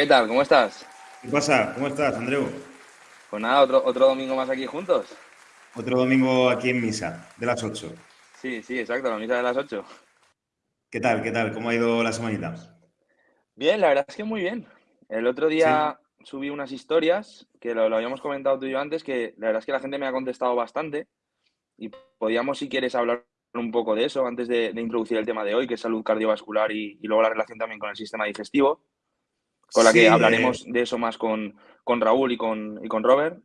¿Qué tal? ¿Cómo estás? ¿Qué pasa? ¿Cómo estás, Andreu? Pues nada, otro, otro domingo más aquí juntos. Otro domingo aquí en misa, de las 8. Sí, sí, exacto, la misa de las 8. ¿Qué tal? ¿Qué tal? ¿Cómo ha ido la semanita? Bien, la verdad es que muy bien. El otro día subí unas historias, que lo, lo habíamos comentado tú y yo antes, que la verdad es que la gente me ha contestado bastante y podíamos, si quieres, hablar un poco de eso antes de, de introducir el tema de hoy, que es salud cardiovascular y, y luego la relación también con el sistema digestivo, con la Sí, que eh, hablaremos de eso más con, con Raúl y con, y con Robert.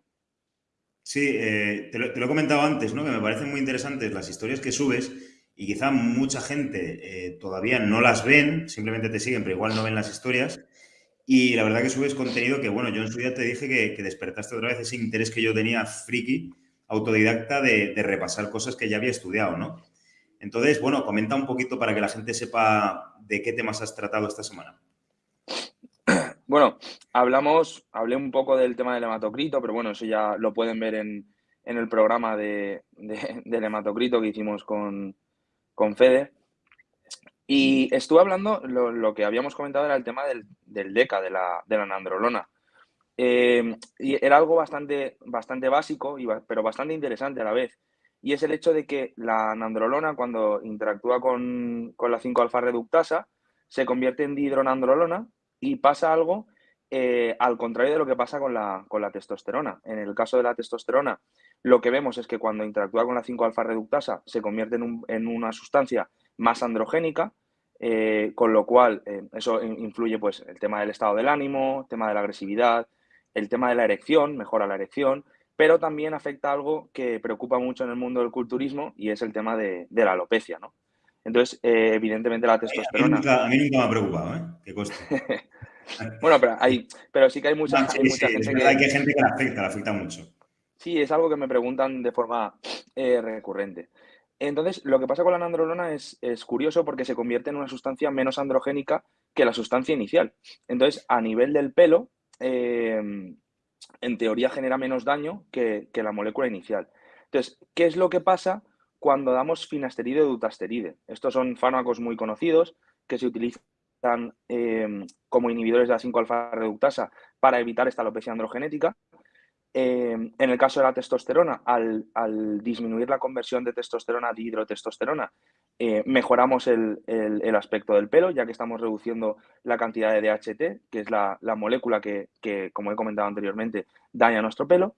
Sí, eh, te, lo, te lo he comentado antes, ¿no? Que me parecen muy interesantes las historias que subes y quizá mucha gente eh, todavía no las ven, simplemente te siguen, pero igual no ven las historias. Y la verdad que subes contenido que, bueno, yo en su día te dije que, que despertaste otra vez ese interés que yo tenía friki, autodidacta, de, de repasar cosas que ya había estudiado, ¿no? Entonces, bueno, comenta un poquito para que la gente sepa de qué temas has tratado esta semana. Bueno, hablamos, hablé un poco del tema del hematocrito, pero bueno, eso ya lo pueden ver en, en el programa de, de- del hematocrito que hicimos con, con Fede. Y estuve hablando, lo, lo que habíamos comentado era el tema del, del DECA, de la, de la nandrolona. Eh, y era algo bastante, bastante básico, y pero bastante interesante a la vez. Y es el hecho de que la nandrolona, cuando interactúa con, con la 5-alfa reductasa, se convierte en dihidronandrolona y pasa algo eh, al contrario de lo que pasa con la, con la testosterona. En el caso de la testosterona, lo que vemos es que cuando interactúa con la 5-alfa reductasa se convierte en, en una sustancia más androgénica, eh, con lo cual eh, eso in- influye pues el tema del estado del ánimo, el tema de la agresividad, el tema de la erección, mejora la erección, pero también afecta algo que preocupa mucho en el mundo del culturismo y es el tema de, de la alopecia, ¿no? Entonces, eh, evidentemente la A mí testosterona. nunca, a mí nunca me ha preocupado, ¿eh? Que conste. Bueno, pero hay, pero sí que hay mucha, No, hay sí, mucha sí, es gente que hay gente que le afecta, le afecta mucho. sí es algo que me preguntan de forma eh, recurrente. Entonces, lo que pasa con la nandrolona es, es curioso porque se convierte en una sustancia menos androgénica que la sustancia inicial. Entonces, a nivel del pelo, eh, en teoría genera menos daño que, que la molécula inicial. Entonces, ¿qué es lo que pasa cuando damos finasteride o dutasteride? Estos son fármacos muy conocidos que se utilizan eh, como inhibidores de la 5-alfa reductasa para evitar esta alopecia androgenética. Eh, en el caso de la testosterona, al, disminuir la conversión de testosterona a dihidrotestosterona, eh, mejoramos el, aspecto del pelo, ya que estamos reduciendo la cantidad de DHT, que es la, la molécula que, que, como he comentado anteriormente, daña nuestro pelo.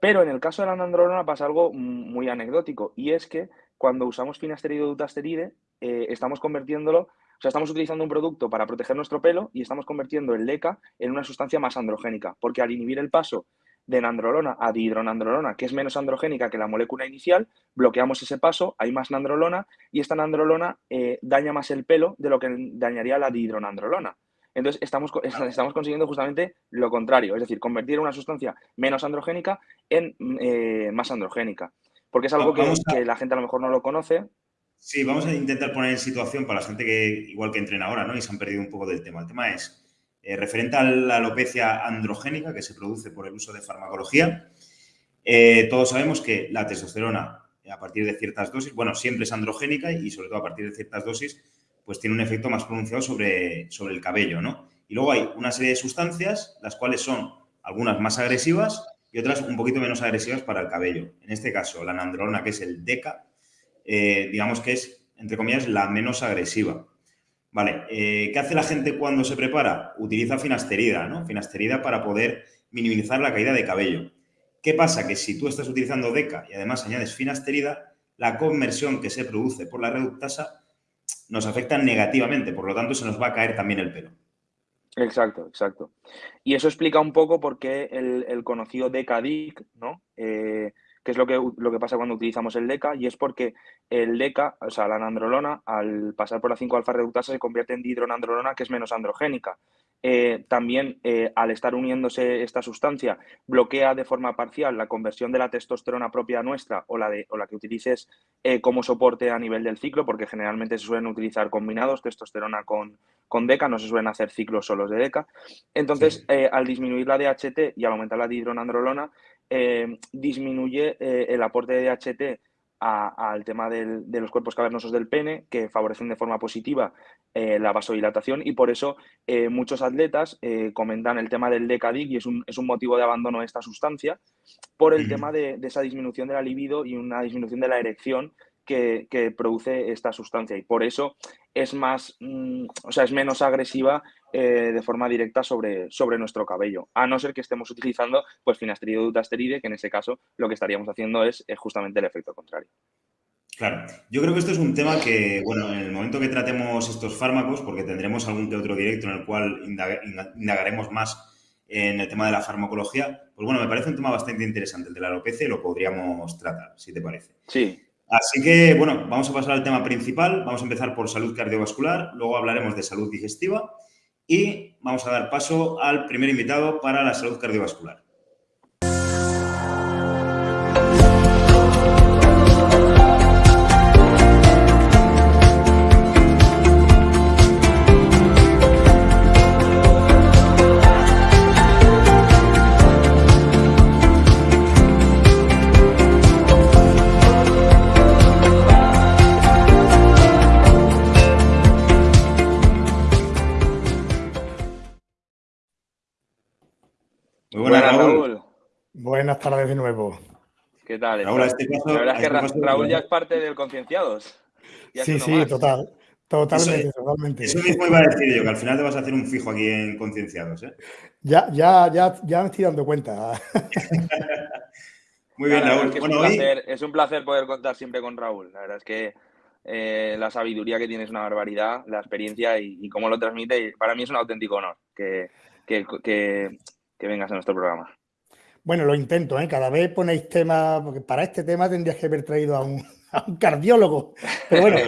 Pero en el caso de la nandrolona pasa algo muy anecdótico, y es que cuando usamos finasteride o dutasteride, eh, estamos convirtiéndolo, o sea, estamos utilizando un producto para proteger nuestro pelo y estamos convirtiendo el DECA en una sustancia más androgénica, porque al inhibir el paso de nandrolona a dihidronandrolona, que es menos androgénica que la molécula inicial, bloqueamos ese paso, hay más nandrolona y esta nandrolona eh, daña más el pelo de lo que dañaría la dihidronandrolona. Entonces, estamos, estamos consiguiendo justamente lo contrario, es decir, convertir una sustancia menos androgénica en eh, más androgénica. Porque es algo que, Vamos a, que la gente a lo mejor no lo conoce. sí, vamos a intentar poner en situación para la gente que, igual que entrena ahora, ¿no? Y se han perdido un poco del tema. El tema es eh, referente a la alopecia androgénica que se produce por el uso de farmacología. Eh, todos sabemos que la testosterona, a partir de ciertas dosis, bueno, siempre es androgénica y sobre todo a partir de ciertas dosis, pues tiene un efecto más pronunciado sobre, sobre el cabello, ¿no? Y luego hay una serie de sustancias, las cuales son algunas más agresivas y otras un poquito menos agresivas para el cabello. En este caso, la nandrolona, que es el DECA, eh, digamos que es, entre comillas, la menos agresiva. Vale, eh, ¿qué hace la gente cuando se prepara? Utiliza finasterida, ¿no? Finasterida para poder minimizar la caída de cabello. ¿Qué pasa? Que si tú estás utilizando DECA y además añades finasterida, la conversión que se produce por la reductasa nos afecta negativamente, por lo tanto se nos va a caer también el pelo. Exacto, exacto. Y eso explica un poco por qué el, el conocido DECA-DIC, ¿no? Eh, que es lo que, lo que pasa cuando utilizamos el DECA, y es porque el DECA, o sea, la nandrolona, al pasar por la 5-alfa reductasa, se convierte en dihidronandrolona, que es menos androgénica. Eh, también, eh, al estar uniéndose esta sustancia, bloquea de forma parcial la conversión de la testosterona propia nuestra o la, de, o la que utilices eh, como soporte a nivel del ciclo, porque generalmente se suelen utilizar combinados, testosterona con, con DECA, no se suelen hacer ciclos solos de DECA. Entonces, Sí. al disminuir la DHT y al aumentar la dihidronandrolona, disminuye el aporte de DHT al tema de los cuerpos cavernosos del pene, que favorecen de forma positiva eh, la vasodilatación y por eso eh, muchos atletas eh, comentan el tema del decadic y es un, es un, motivo de abandono de esta sustancia por el tema de, esa disminución de la libido y una disminución de la erección que, produce esta sustancia. Y por eso es más, mm, o sea, es menos agresiva de forma directa sobre, sobre nuestro cabello, a no ser que estemos utilizando pues finasteride o dutasteride, que en ese caso lo que estaríamos haciendo es justamente el efecto contrario. Claro, yo creo que esto es un tema que, bueno, en el momento que tratemos estos fármacos, porque tendremos algún que otro directo en el cual indagaremos más en el tema de la farmacología, pues bueno, me parece un tema bastante interesante el de la alopecia y lo podríamos tratar, si te parece. Sí. Así que, bueno, vamos a pasar al tema principal. Vamos a empezar por salud cardiovascular, luego hablaremos de salud digestiva y vamos a dar paso al primer invitado para la salud cardiovascular. Buenas tardes de nuevo. ¿Qué tal? Raúl, este la verdad es que Raúl ya es parte del Concienciados. sí, sí, total. Totalmente, totalmente. Eso mismo iba a decir yo, que al final te vas a hacer un fijo aquí en Concienciados. ¿eh? Ya, ya, ya, ya me estoy dando cuenta. Muy bien, Raúl. Es, un placer, es, un placer, poder contar siempre con Raúl. La verdad es que eh, la sabiduría que tiene es una barbaridad, la experiencia y, cómo lo transmite. para mí es un auténtico honor que, que, que vengas a nuestro programa. Bueno, lo intento, ¿eh? Cada vez ponéis temas, porque para este tema tendrías que haber traído a un, cardiólogo. Pero bueno,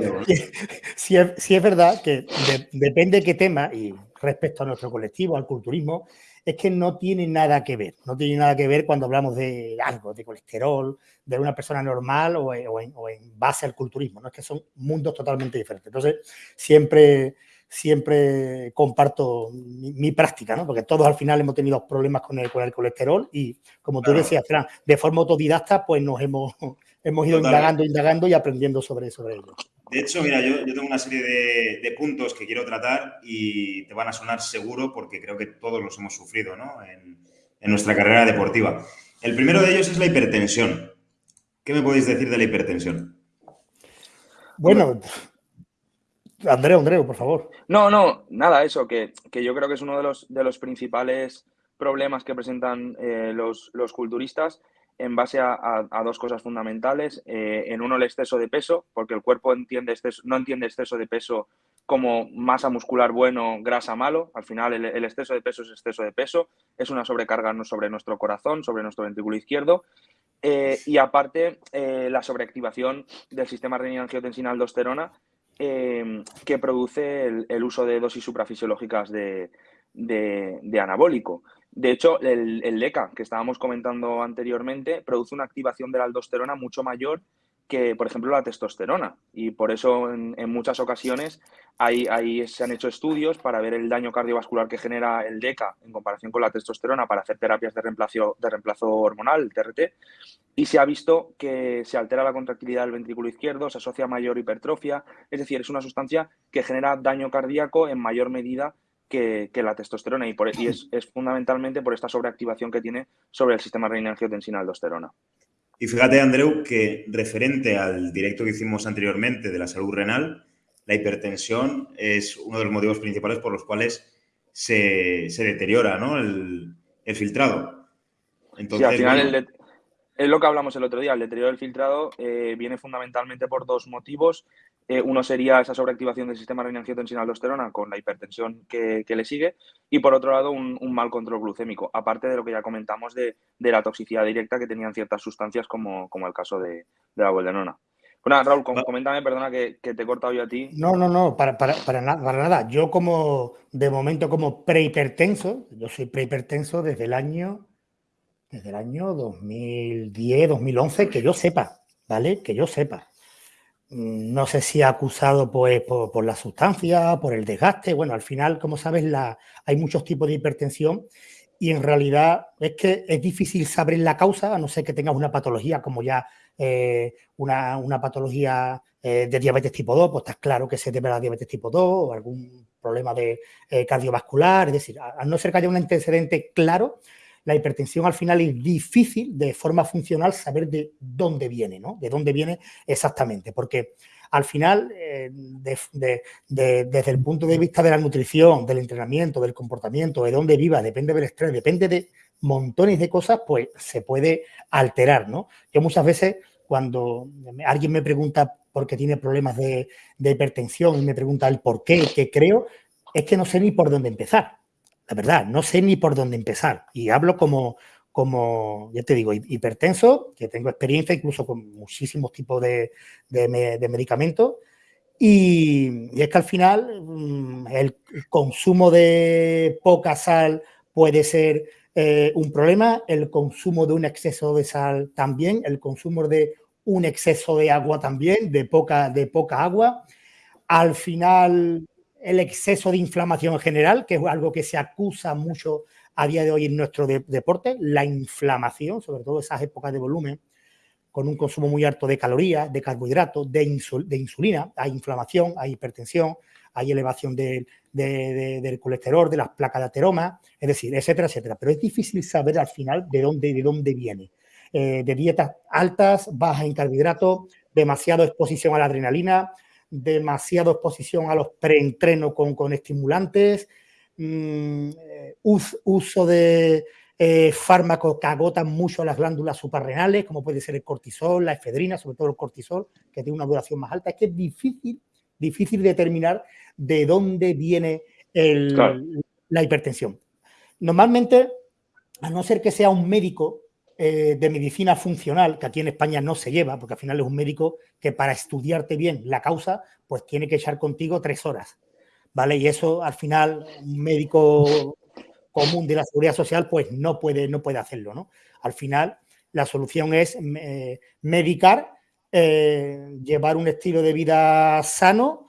si, es, verdad que depende de qué tema, y respecto a nuestro colectivo, al culturismo, es que no tiene nada que ver. No tiene nada que ver cuando hablamos de algo, de colesterol, de una persona normal o, o en base al culturismo. ¿no? Es que son mundos totalmente diferentes. Entonces, siempre siempre comparto mi, práctica, ¿no? Porque todos al final hemos tenido problemas con el, con el colesterol y, como tú decías, Fran, de forma autodidacta, pues nos hemos, hemos ido indagando, indagando y aprendiendo sobre, sobre ello. De hecho, mira, yo, tengo una serie de, puntos que quiero tratar y te van a sonar seguro porque creo que todos los hemos sufrido ¿no? en, en nuestra carrera deportiva. El primero de ellos es la hipertensión. ¿Qué me podéis decir de la hipertensión? Bueno, Andreu, Andreu, por favor. No, no, nada, eso, que, yo creo que es uno de los, de los principales problemas que presentan eh, los, culturistas en base a, dos cosas fundamentales. Eh, en uno, el exceso de peso, porque el cuerpo entiende no entiende exceso de peso como masa muscular bueno, grasa malo. Al final, el, exceso de peso es exceso de peso. Es una sobrecarga sobre nuestro corazón, sobre nuestro ventrículo izquierdo. Eh, y aparte, la sobreactivación del sistema renina-angiotensina-aldosterona, Em, que produce el, uso de dosis suprafisiológicas de, anabólico. De hecho, el, el, LECA, que estábamos comentando anteriormente, produce una activación de la aldosterona mucho mayor que, por ejemplo, la testosterona. Y por eso, en, muchas ocasiones, ahí, se han hecho estudios para ver el daño cardiovascular que genera el DECA en comparación con la testosterona para hacer terapias de reemplazo, de reemplazo hormonal, TRT, y se ha visto que se altera la contractilidad del ventrículo izquierdo, se asocia a mayor hipertrofia, es decir, es una sustancia que genera daño cardíaco en mayor medida que, la testosterona y, por, y es, fundamentalmente por esta sobreactivación que tiene sobre el sistema renina-angiotensina-aldosterona. Y fíjate, Andreu, que referente al directo que hicimos anteriormente de la salud renal, la hipertensión es uno de los motivos principales por los cuales se, deteriora el, filtrado. Entonces, al final es lo que hablamos el otro día, el deterioro del filtrado eh, viene fundamentalmente por dos motivos. Eh, uno sería esa sobreactivación del sistema renina-angiotensina-aldosterona con la hipertensión que, le sigue y por otro lado un, mal control glucémico, aparte de lo que ya comentamos de, la toxicidad directa que tenían ciertas sustancias como, como el caso de, la boldenona. Bueno, Raúl, coméntame, perdona que, te he cortado yo a ti. No, no, no, para, para, para, nada, para nada. Yo como, de momento, como prehipertenso, yo soy prehipertenso desde el año, desde el año 2010, 2011, que yo sepa, ¿vale? Que yo sepa. Mm, no sé si acusado pues, por, la sustancia, por el desgaste. Bueno, al final, como sabes, la, hay muchos tipos de hipertensión y en realidad es que es difícil saber la causa, a no ser que tengas una patología como ya eh, una, patología eh, de diabetes tipo 2, pues está claro que se debe a la diabetes tipo 2 o algún problema de cardiovascular. Es decir, al no ser que haya un antecedente claro, la hipertensión al final es difícil de forma funcional saber de dónde viene, ¿no? De dónde viene exactamente, porque al final, eh, desde el punto de vista de la nutrición, del entrenamiento, del comportamiento, de dónde viva, depende del estrés, depende de montones de cosas, pues se puede alterar, ¿no? Yo muchas veces cuando alguien me pregunta por qué tiene problemas de, hipertensión y me pregunta el por qué, qué creo, es que no sé ni por dónde empezar. La verdad, no sé ni por dónde empezar. Y hablo como, como, ya te digo, hipertenso, que tengo experiencia incluso con muchísimos tipos de, medicamentos. Y, es que al final mm, el consumo de poca sal puede ser eh, un problema, el consumo de un exceso de sal también, el consumo de un exceso de agua también, de poca, de poca agua. Al final, el exceso de inflamación en general, que es algo que se acusa mucho a día de hoy en nuestro deporte, la inflamación, sobre todo esas épocas de volumen, con un consumo muy alto de calorías, de carbohidratos, de, insulina, hay inflamación, hay hipertensión, hay elevación del colesterol, de las placas de ateroma, es decir, etcétera, etcétera. Pero es difícil saber al final de dónde, de dónde viene. Eh, de dietas altas, bajas en carbohidratos, demasiada exposición a la adrenalina, demasiada exposición a los preentrenos con, con estimulantes, Mm, eh, uso de eh, fármacos que agotan mucho las glándulas suprarrenales, como puede ser el cortisol, la efedrina, sobre todo el cortisol, que tiene una duración más alta. Es que es difícil, difícil determinar de dónde viene la hipertensión. Normalmente, a no ser que sea un médico eh, de medicina funcional, que aquí en España no se lleva, porque al final es un médico que para estudiarte bien la causa, pues tiene que echar contigo tres horas. ¿vale? Y eso al final un médico común de la seguridad social pues no puede, no puede hacerlo, ¿no? Al final la solución es eh, medicar, eh, llevar un estilo de vida sano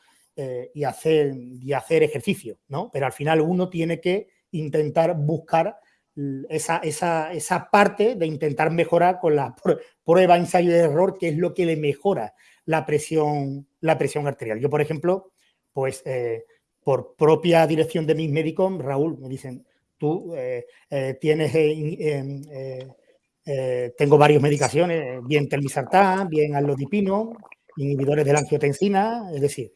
y, hacer, y hacer ejercicio, ¿no? Pero al final uno tiene que intentar buscar esa, esa, esa parte de intentar mejorar con la prueba, ensayo de error, que es lo que le mejora la presión, la presión arterial. Yo, por ejemplo, pues por propia dirección de mis médicos, Raúl, me dicen, tú eh, eh, tienes, eh, tengo varias medicaciones, bien telmisartán, bien alodipino, inhibidores de la angiotensina, es decir,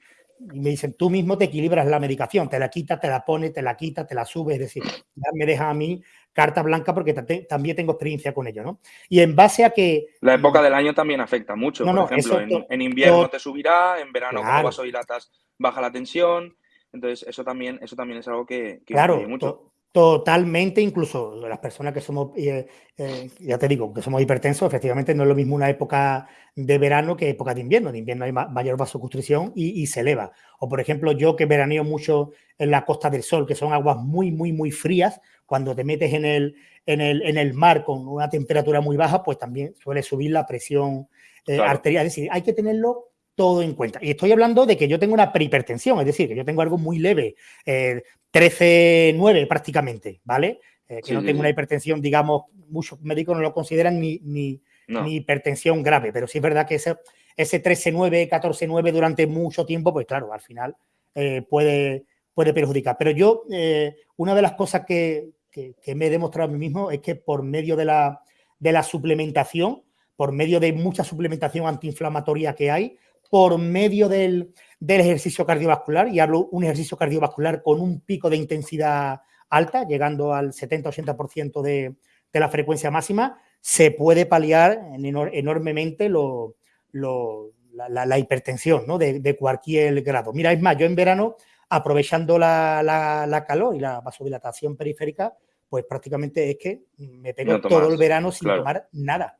y me dicen, tú mismo te equilibras la medicación, te la quitas, te la pones, te la quitas, te la subes, es decir, ya me deja a mí carta blanca porque también tengo experiencia con ello, ¿no? Y en base a que... La época del año también afecta mucho, por ejemplo, en, invierno te subirá, en verano como vasodilatas baja la tensión, entonces, eso también, eso también es algo que, que claro, mucho. Totalmente, incluso las personas que somos, eh, eh, ya te digo, que somos hipertensos, efectivamente no es lo mismo una época de verano que época de invierno. De invierno hay mayor vasoconstricción y, y se eleva. O, por ejemplo, yo que veraneo mucho en la Costa del Sol, que son aguas muy, muy, muy frías, cuando te metes en el, en el, en el mar con una temperatura muy baja, pues también suele subir la presión eh, arterial. Es decir, hay que tenerlo todo en cuenta. Y estoy hablando de que yo tengo una prehipertensión, es decir, que yo tengo algo muy leve, eh, 13-9 prácticamente, ¿vale? Eh, que no tengo una hipertensión, digamos, muchos médicos no lo consideran ni, ni, hipertensión grave, pero sí es verdad que ese, ese 13-9, 14-9 durante mucho tiempo, pues claro, al final eh, puede, puede perjudicar. Pero yo, eh, una de las cosas que, que, que, me he demostrado a mí mismo es que por medio de la, de la suplementación, por medio de mucha suplementación antiinflamatoria que hay, por medio del, ejercicio cardiovascular, y hablo un ejercicio cardiovascular con un pico de intensidad alta, llegando al 70-80% de, de la frecuencia máxima, se puede paliar enormemente lo, la, hipertensión ¿no? de, cualquier grado. Mira, es más, yo en verano, aprovechando la, calor y la vasodilatación periférica, pues prácticamente es que me pego todo el verano sin tomar nada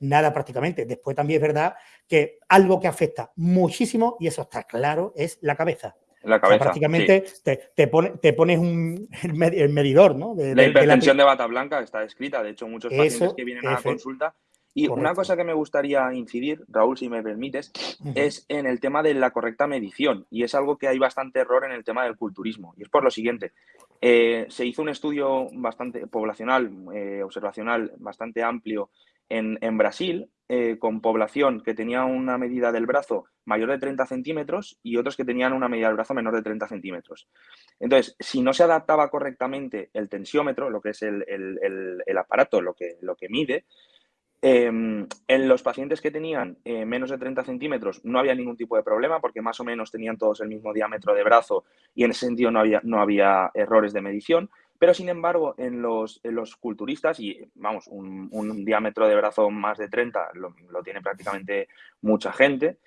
nada prácticamente. Después también es verdad que algo que afecta muchísimo, y eso está claro, es la cabeza. La cabeza. prácticamente te, te, pones un, el medidor, ¿no? la hipertensión de, bata blanca está escrita, de hecho, muchos pacientes que vienen a la consulta. Y una cosa que me gustaría incidir, Raúl, si me permites, es en el tema de la correcta medición. Y es algo que hay bastante error en el tema del culturismo. Y es por lo siguiente. Eh, se hizo un estudio bastante poblacional, eh, observacional, bastante amplio en, Brasil, eh, con población que tenía una medida del brazo mayor de 30 centímetros y otros que tenían una medida del brazo menor de 30 centímetros. Entonces, si no se adaptaba correctamente el tensiómetro, lo que es el, aparato, lo que, lo que mide, em, en los pacientes que tenían eh, menos de 30 centímetros no había ningún tipo de problema porque más o menos tenían todos el mismo diámetro de brazo y en ese sentido no había, no había errores de medición. Pero sin embargo, en los, los culturistas, y vamos, un, diámetro de brazo más de 30 lo, tiene prácticamente mucha gente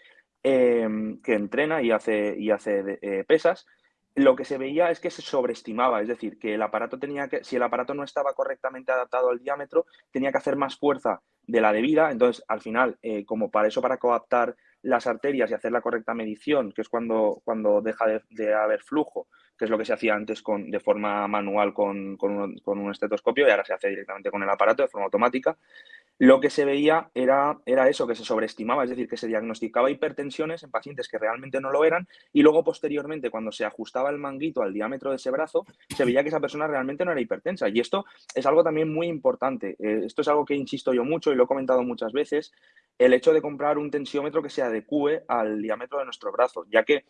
em, que entrena y hace, y hace eh, pesas, lo que se veía es que se sobreestimaba, es decir, que el aparato tenía que, si el aparato no estaba correctamente adaptado al diámetro, tenía que hacer más fuerza de la debida. Entonces, al final, eh, como para eso, para coaptar las arterias y hacer la correcta medición, que es cuando, cuando deja de haber flujo, que es lo que se hacía antes con, de forma manual con, un, estetoscopio y ahora se hace directamente con el aparato de forma automática. Lo que se veía era, era eso, que se sobreestimaba, es decir, que se diagnosticaba hipertensiones en pacientes que realmente no lo eran y luego posteriormente cuando se ajustaba el manguito al diámetro de ese brazo, se veía que esa persona realmente no era hipertensa. Y esto es algo también muy importante. Eh, esto es algo que insisto yo mucho y lo he comentado muchas veces, el hecho de comprar un tensiómetro que se adecue al diámetro de nuestro brazo, ya que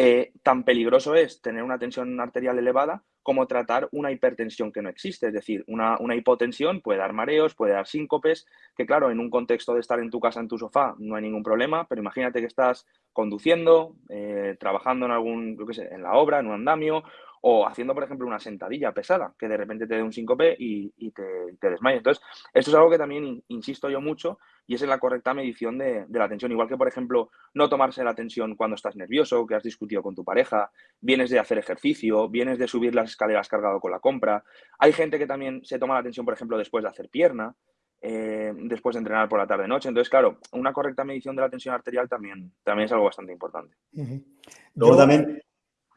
eh, tan peligroso es tener una tensión arterial elevada como tratar una hipertensión que no existe. Es decir, una, hipotensión puede dar mareos, puede dar síncopes, que claro, en un contexto de estar en tu casa, en tu sofá, no hay ningún problema, pero imagínate que estás conduciendo, eh, trabajando en algún, yo qué sé, en la obra, en un andamio, o haciendo, por ejemplo, una sentadilla pesada, que de repente te dé un síncope y, y te, te desmayes. Entonces, esto es algo que también insisto yo mucho y es en la correcta medición de, la tensión. Igual que, por ejemplo, no tomarse la tensión cuando estás nervioso, que has discutido con tu pareja, vienes de hacer ejercicio, vienes de subir las escaleras cargado con la compra. Hay gente que también se toma la tensión, por ejemplo, después de hacer pierna. Eh, después de entrenar por la tarde-noche. Entonces, claro, una correcta medición de la tensión arterial también, también es algo bastante importante. Luego también,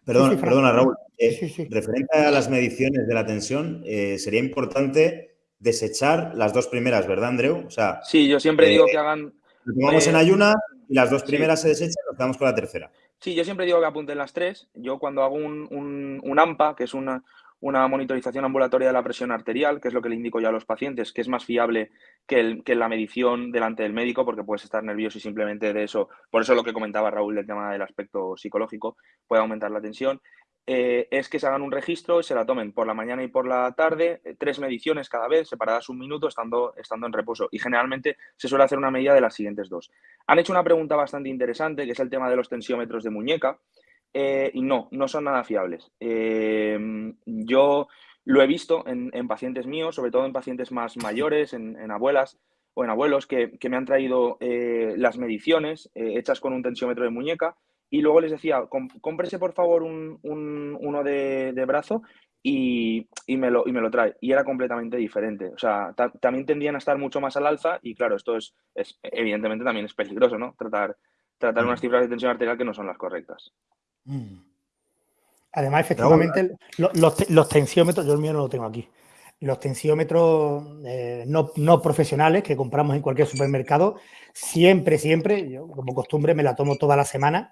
Perdona, perdona Raúl. Eh, referente a las mediciones de la tensión, eh, sería importante desechar las dos primeras, ¿verdad, Andreu? O sea, sí, yo siempre digo que hagan. Lo tomamos en ayuna y las dos primeras se desechan, nos quedamos con la tercera. Sí, yo siempre digo que apunten las tres. Yo cuando hago un, un AMPA, que es una, una monitorización ambulatoria de la presión arterial, que es lo que le indico ya a los pacientes, que es más fiable que, la medición delante del médico, porque puedes estar nervioso y simplemente de eso, por eso lo que comentaba Raúl del tema del aspecto psicológico, puede aumentar la tensión, eh, es que se hagan un registro y se la tomen por la mañana y por la tarde, eh, tres mediciones cada vez, separadas un minuto, estando en reposo. Y generalmente se suele hacer una medida de las siguientes dos. Han hecho una pregunta bastante interesante, que es el tema de los tensiómetros de muñeca. Eh, y no, no son nada fiables. Em, yo lo he visto en, pacientes míos, sobre todo en pacientes más mayores, en, abuelas o en abuelos, que, me han traído eh, las mediciones eh, hechas con un tensiómetro de muñeca y luego les decía, cómprese por favor un, uno de, brazo y, me lo, y me lo trae. Y era completamente diferente. O sea, también tendían a estar mucho más al alza y claro, esto es, evidentemente también es peligroso, ¿no? Tratar, tratar unas cifras de tensión arterial que no son las correctas. Mm. Además, efectivamente, los, tensiómetros, yo el mío no lo tengo aquí, los tensiómetros eh, no, profesionales que compramos en cualquier supermercado, siempre, siempre, yo como costumbre me la tomo toda la semana,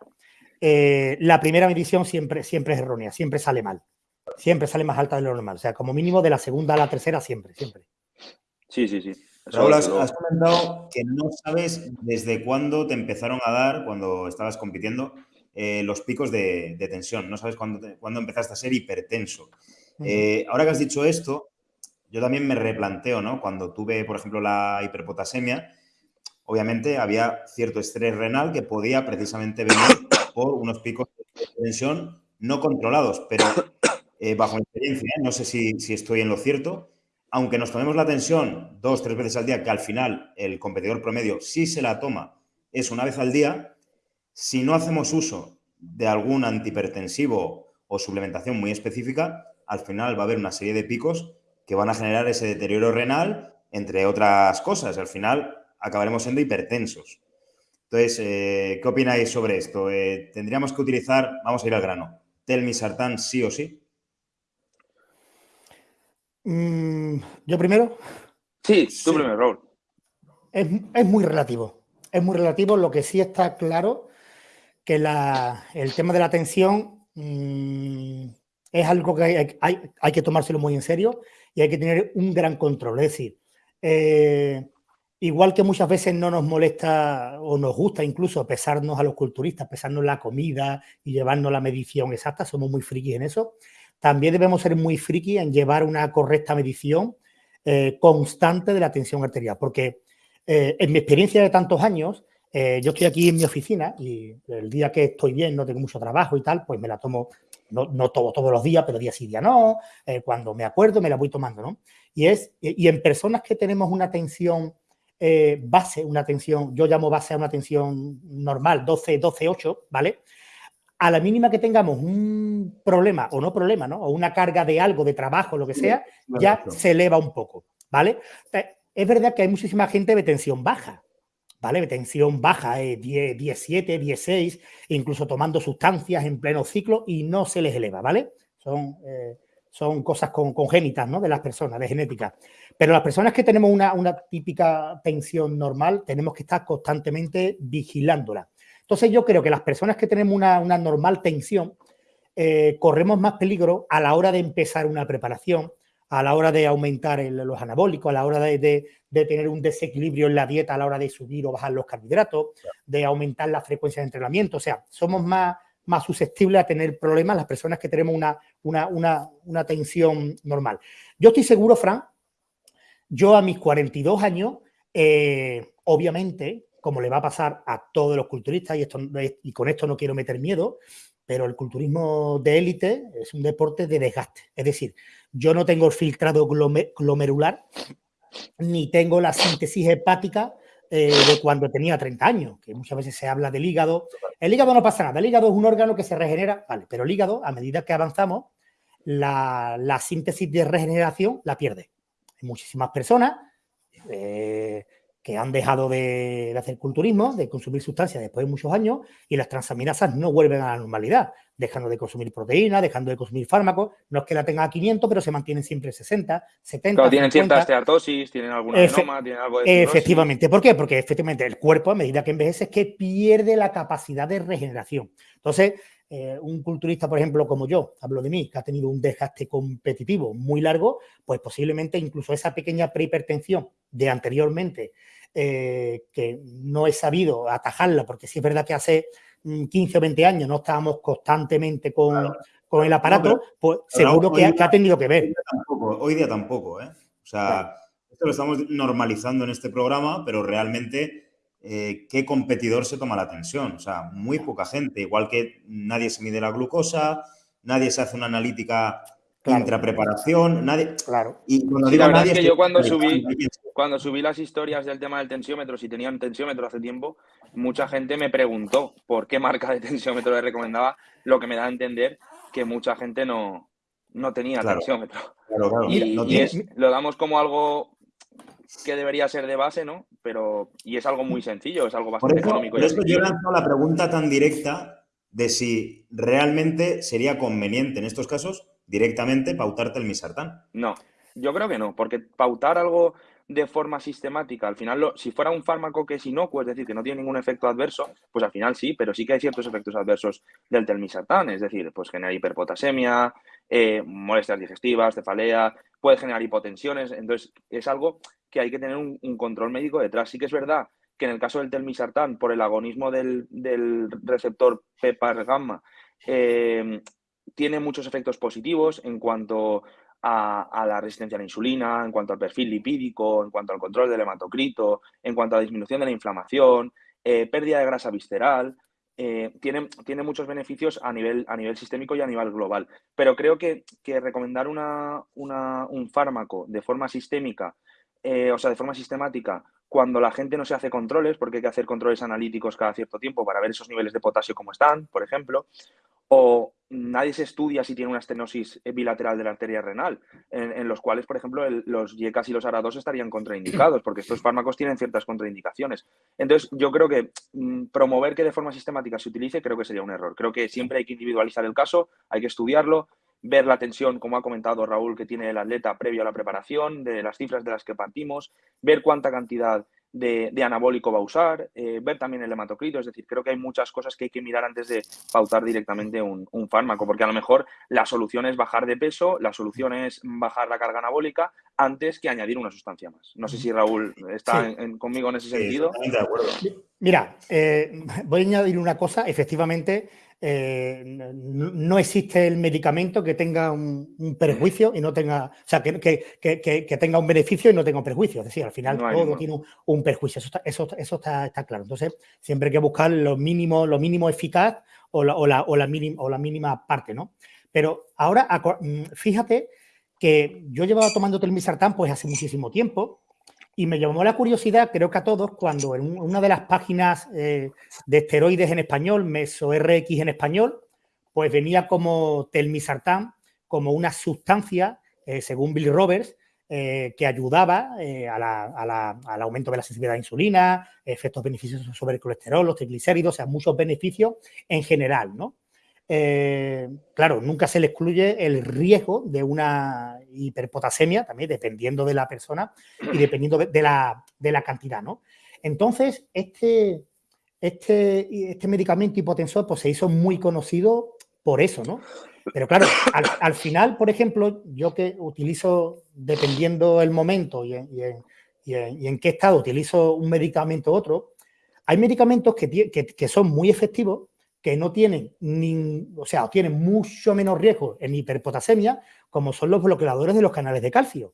eh, la primera medición siempre, siempre es errónea, siempre sale mal, siempre sale más alta de lo normal, o sea, como mínimo de la segunda a la tercera siempre, siempre. Sí, sí, sí. Raúl, has, comentado que no sabes desde cuándo te empezaron a dar, cuando estabas compitiendo, eh, los picos de, tensión. No sabes cuándo, empezaste a ser hipertenso. Eh, ahora que has dicho esto, yo también me replanteo, ¿no? Cuando tuve, por ejemplo, la hiperpotasemia, obviamente había cierto estrés renal que podía precisamente venir por unos picos de tensión no controlados, pero eh, bajo mi experiencia, no sé si, si, estoy en lo cierto, aunque nos tomemos la tensión dos, tres veces al día, que al final el competidor promedio sí se la toma, es una vez al día, si no hacemos uso de algún antihipertensivo o suplementación muy específica, al final va a haber una serie de picos que van a generar ese deterioro renal, entre otras cosas. Al final acabaremos siendo hipertensos. Entonces, eh, ¿qué opináis sobre esto? Eh, ¿Tendríamos que utilizar, vamos a ir al grano, telmisartán sí o sí? Mm, ¿Yo primero? Sí, tú primero, Raúl. Es, es, muy relativo. Es muy relativo. Lo que sí está claro que el tema de la atención mm, es algo que hay, que tomárselo muy en serio y hay que tener un gran control. Es decir, eh, igual que muchas veces no nos molesta o nos gusta incluso pesarnos a los culturistas, pesarnos la comida y llevarnos la medición exacta, somos muy frikis en eso, también debemos ser muy frikis en llevar una correcta medición eh, constante de la tensión arterial, porque eh, en mi experiencia de tantos años, eh, yo estoy aquí en mi oficina y el día que estoy bien, no tengo mucho trabajo y tal, pues me la tomo, no, no todo, todos los días, pero día sí, día no, cuando me acuerdo me la voy tomando, ¿no? Y, es, y en personas que tenemos una tensión base, una tensión, yo llamo base a una tensión normal, 12, 12, 8, ¿vale? A la mínima que tengamos un problema o no problema, ¿no? O una carga de algo, de trabajo, lo que sea, ya se eleva un poco, ¿vale? Es verdad que hay muchísima gente de tensión baja, ¿vale? Tensión baja, eh, 10, 17, 16, incluso tomando sustancias en pleno ciclo y no se les eleva, ¿vale? Son, eh, son cosas con, congénitas, ¿no? De las personas, de genética. Pero las personas que tenemos una, una típica tensión normal, tenemos que estar constantemente vigilándola. Entonces yo creo que las personas que tenemos una, una normal tensión, eh, corremos más peligro a la hora de empezar una preparación, a la hora de aumentar los anabólicos, a la hora de, tener un desequilibrio en la dieta, a la hora de subir o bajar los carbohidratos, de aumentar la frecuencia de entrenamiento. O sea, somos más, más susceptibles a tener problemas las personas que tenemos una, una, una, tensión normal. Yo estoy seguro, Fran, yo a mis 42 años, eh, obviamente, como le va a pasar a todos los culturistas, y, esto, y con esto no quiero meter miedo, pero el culturismo de élite es un deporte de desgaste. Es decir, yo no tengo el filtrado glomerular ni tengo la síntesis hepática eh, de cuando tenía 30 años, que muchas veces se habla del hígado. El hígado no pasa nada, el hígado es un órgano que se regenera, vale, pero el hígado, a medida que avanzamos, la, síntesis de regeneración la pierde. Hay muchísimas personas eh, que han dejado de, hacer culturismo, de consumir sustancias después de muchos años y las transaminasas no vuelven a la normalidad, dejando de consumir proteínas, dejando de consumir fármacos, no es que la tenga a 500, pero se mantienen siempre 60, 70, Claro, tienen cierta esteatosis, tienen alguna genoma, tienen algo de Efectivamente, ¿por qué? Porque efectivamente el cuerpo a medida que envejece es que pierde la capacidad de regeneración. Entonces, eh, un culturista, por ejemplo, como yo, hablo de mí, que ha tenido un desgaste competitivo muy largo, pues posiblemente incluso esa pequeña prehipertensión de anteriormente, eh, que no he sabido atajarla, porque sí es verdad que hace 15 mm, o 20 años no estábamos constantemente con, el aparato, pues seguro que, ha tenido que ver. Hoy día tampoco, ¿eh? O sea, esto lo estamos normalizando en este programa, pero realmente eh, qué competidor se toma la tensión. O sea, muy poca gente. Igual que nadie se mide la glucosa, nadie se hace una analítica claro. intrapreparación, nadie. Claro. Y cuando digo nadie. Es que yo cuando subí, cuando subí las historias del tema del tensiómetro, si tenía un tensiómetro hace tiempo, mucha gente me preguntó por qué marca de tensiómetro le recomendaba, lo que me da a entender que mucha gente no, no tenía tensiómetro. y, lo damos como algo que debería ser de base, ¿no? Pero, y es algo muy sencillo, es algo bastante económico. Por eso yo lanzo la pregunta tan directa de si realmente sería conveniente en estos casos directamente pautarte el misartán. No, yo creo que no, porque pautar algo de forma sistemática, al final, si fuera un fármaco que es inocuo, es decir, que no tiene ningún efecto adverso, pues al final sí, pero sí que hay ciertos efectos adversos del telmisartán, es decir, pues genera hiperpotasemia, eh, molestias digestivas, cefalea, puede generar hipotensiones, entonces es algo que hay que tener un, control médico detrás. Sí que es verdad que en el caso del telmisartán, por el agonismo del, receptor PPAR gamma, eh, tiene muchos efectos positivos en cuanto a, la resistencia a la insulina, en cuanto al perfil lipídico, en cuanto al control del hematocrito, en cuanto a la disminución de la inflamación, eh, pérdida de grasa visceral. Eh, tiene, tiene, muchos beneficios a nivel, a nivel sistémico y a nivel global. Pero creo que, recomendar un fármaco de forma sistémica eh, o sea, de forma sistemática, cuando la gente no se hace controles, porque hay que hacer controles analíticos cada cierto tiempo para ver esos niveles de potasio como están, por ejemplo, o nadie se estudia si tiene una estenosis bilateral de la arteria renal, en, los cuales, por ejemplo, los YECAS y los ARA2 estarían contraindicados, porque estos fármacos tienen ciertas contraindicaciones. Entonces, yo creo que mm, promover que de forma sistemática se utilice, creo que sería un error. Creo que siempre hay que individualizar el caso, hay que estudiarlo, ver la tensión, como ha comentado Raúl, que tiene el atleta previo a la preparación, de las cifras de las que partimos, ver cuánta cantidad de, anabólico va a usar, eh, ver también el hematocrito, es decir, creo que hay muchas cosas que hay que mirar antes de pautar directamente un, fármaco, porque a lo mejor la solución es bajar de peso, la solución es bajar la carga anabólica antes que añadir una sustancia más. No sé si Raúl está conmigo en ese sentido. de acuerdo. Mira, eh, voy a añadir una cosa, efectivamente, eh, no, existe el medicamento que tenga un, perjuicio y no tenga, o sea, que, tenga un beneficio y no tenga un perjuicio. Es decir, al final todo tiene un, perjuicio. Eso, está, está, claro. Entonces, siempre hay que buscar lo mínimo, lo mínimo eficaz o la, o la, o la, mínima, o la mínima parte, ¿no? Pero ahora, mm, fíjate que yo llevaba tomando telmisartán pues hace muchísimo tiempo y me llamó la curiosidad, creo que a todos, cuando en una de las páginas eh, de esteroides en español, Meso RX en español, pues venía como telmisartán, como una sustancia, eh, según Bill Roberts, eh, que ayudaba al aumento de la sensibilidad a la insulina, efectos beneficiosos sobre el colesterol, los triglicéridos, o sea, muchos beneficios en general, ¿no? Eh, claro, nunca se le excluye el riesgo de una hiperpotasemia, también dependiendo de la persona y dependiendo de, la, cantidad, ¿no? Entonces, este, este, este medicamento hipotensor pues, se hizo muy conocido por eso, ¿no? Pero claro, al, final, por ejemplo, yo que utilizo, dependiendo el momento y en, qué estado utilizo un medicamento u otro, hay medicamentos que, que son muy efectivos que no tienen, ni, o sea, tienen mucho menos riesgo en hiperpotasemia, como son los bloqueadores de los canales de calcio.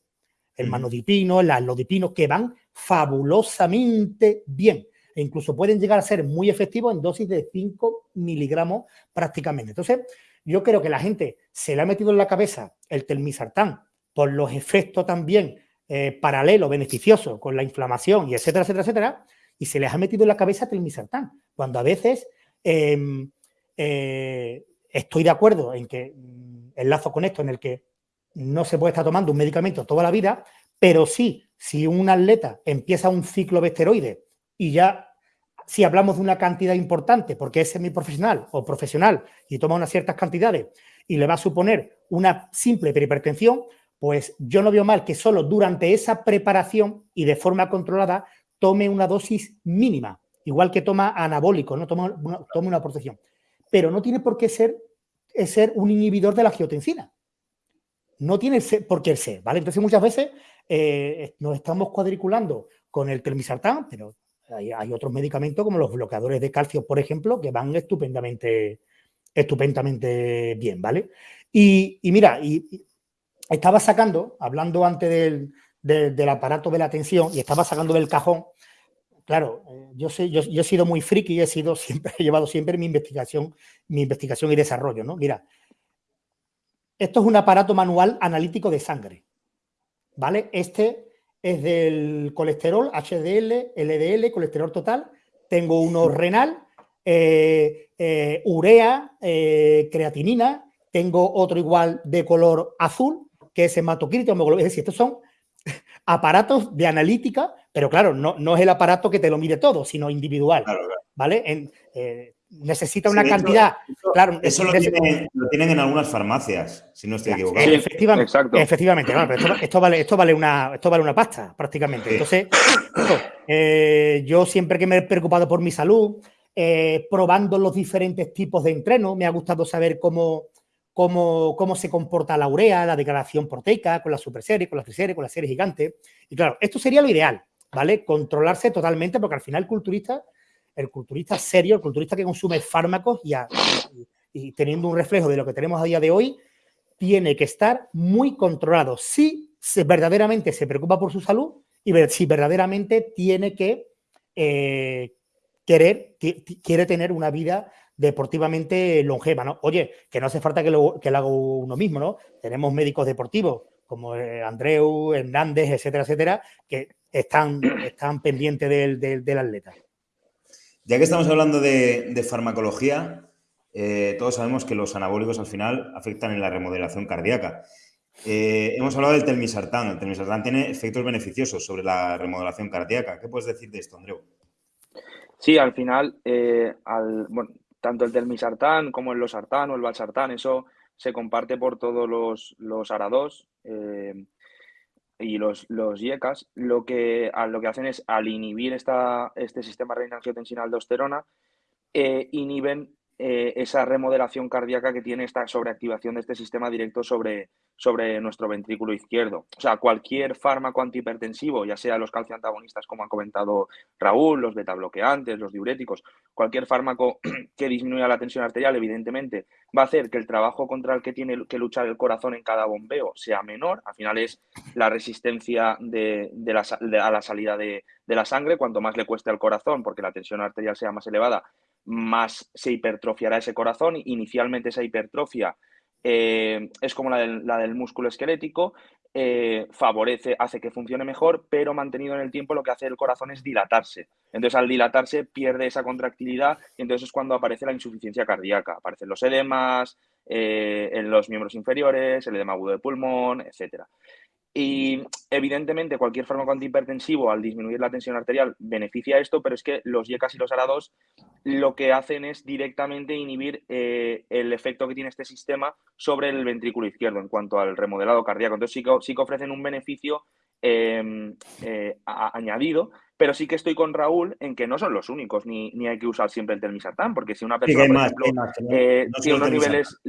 El manodipino, el alodipino, que van fabulosamente bien. E incluso pueden llegar a ser muy efectivos en dosis de 5 miligramos prácticamente. Entonces, yo creo que la gente se le ha metido en la cabeza el telmisartán por los efectos también eh, paralelos, beneficiosos con la inflamación y etcétera, etcétera, etcétera, y se les ha metido en la cabeza el telmisartán, cuando a veces Em, eh, estoy de acuerdo en que mm, enlazo con esto en el que no se puede estar tomando un medicamento toda la vida, pero sí, si un atleta empieza un ciclo de esteroides y ya, si hablamos de una cantidad importante, porque es semiprofesional o profesional y toma unas ciertas cantidades y le va a suponer una simple hipertensión, pues yo no veo mal que solo durante esa preparación y de forma controlada tome una dosis mínima igual que toma anabólico, ¿no? toma, una, toma una protección. Pero no tiene por qué ser, ser un inhibidor de la geotensina. No tiene por qué ser, ¿vale? Entonces muchas veces eh, nos estamos cuadriculando con el telmisartán, pero hay, otros medicamentos como los bloqueadores de calcio, por ejemplo, que van estupendamente, estupendamente bien, ¿vale? Y, mira, y, estaba sacando, hablando antes del, del, aparato de la atención, y estaba sacando del cajón claro, eh, yo, sé, yo, he sido muy friki y he sido siempre, he llevado siempre mi investigación, mi investigación y desarrollo, ¿no? Mira, esto es un aparato manual analítico de sangre, ¿vale? Este es del colesterol, HDL, LDL, colesterol total. Tengo uno renal, eh, eh, urea, creatinina. Tengo otro igual de color azul, que es hematocrito, Es decir, estos son aparatos de analítica, pero claro, no, no es el aparato que te lo mide todo, sino individual. ¿Vale? Eh, necesita una cantidad. claro, eso lo, tienen, en algunas farmacias, si no estoy equivocado. efectivamente, efectivamente esto, vale, esto, vale una, esto vale una pasta, prácticamente. Entonces, eh, yo siempre que me he preocupado por mi salud, eh, probando los diferentes tipos de entreno, me ha gustado saber cómo, cómo, cómo se comporta la urea, la degradación proteica, con la superserie, con la triserie, con la serie gigante. Y claro, esto sería lo ideal, ¿vale? Controlarse totalmente, porque al final el culturista, el culturista serio, el culturista que consume fármacos y, y, teniendo un reflejo de lo que tenemos a día de hoy, tiene que estar muy controlado. Si verdaderamente se preocupa por su salud y si verdaderamente tiene que eh, querer, quiere tener una vida deportivamente longeva, ¿no? Oye, que no hace falta que lo, que lo haga uno mismo, ¿no? Tenemos médicos deportivos como eh, Andreu, Hernández, etcétera, etcétera, que están, están pendientes del, atleta. Ya que estamos hablando de, farmacología, eh, todos sabemos que los anabólicos al final afectan en la remodelación cardíaca. Eh, hemos hablado del telmisartán. El telmisartán tiene efectos beneficiosos sobre la remodelación cardíaca. ¿Qué puedes decir de esto, Andreu? Sí, al final, al, bueno, tanto el telmisartán como el losartán o el valsartán, eso se comparte por todos los, los arados. Eh, y los, los IECAS lo que, lo que hacen es al inhibir esta, este sistema renina-angiotensina-aldosterona, eh, inhiben eh, esa remodelación cardíaca que tiene esta sobreactivación de este sistema directo sobre, sobre nuestro ventrículo izquierdo. O sea, cualquier fármaco antihipertensivo, ya sea los calcioantagonistas, como ha comentado Raúl, los betabloqueantes, los diuréticos, cualquier fármaco que disminuya la tensión arterial, evidentemente, va a hacer que el trabajo contra el que tiene que luchar el corazón en cada bombeo sea menor. Al final es la resistencia de, a la salida de, de la sangre. Cuanto más le cueste al corazón, porque la tensión arterial sea más elevada, más se hipertrofiará ese corazón. Inicialmente esa hipertrofia eh, es como la del, la del músculo esquelético, eh, favorece, hace que funcione mejor, pero mantenido en el tiempo lo que hace el corazón es dilatarse. Entonces al dilatarse pierde esa contractilidad y entonces es cuando aparece la insuficiencia cardíaca. Aparecen los edemas eh, en los miembros inferiores, el edema agudo de pulmón, etcétera. Y evidentemente cualquier fármaco antihipertensivo al disminuir la tensión arterial beneficia esto, pero es que los YECAS y los ARA2 lo que hacen es directamente inhibir eh, el efecto que tiene este sistema sobre el ventrículo izquierdo en cuanto al remodelado cardíaco. Entonces sí que, sí que ofrecen un beneficio em, eh, añadido, pero sí que estoy con Raúl en que no son los únicos, ni, ni hay que usar siempre el telmisartán, porque si una persona, por ejemplo, eh, tiene unos niveles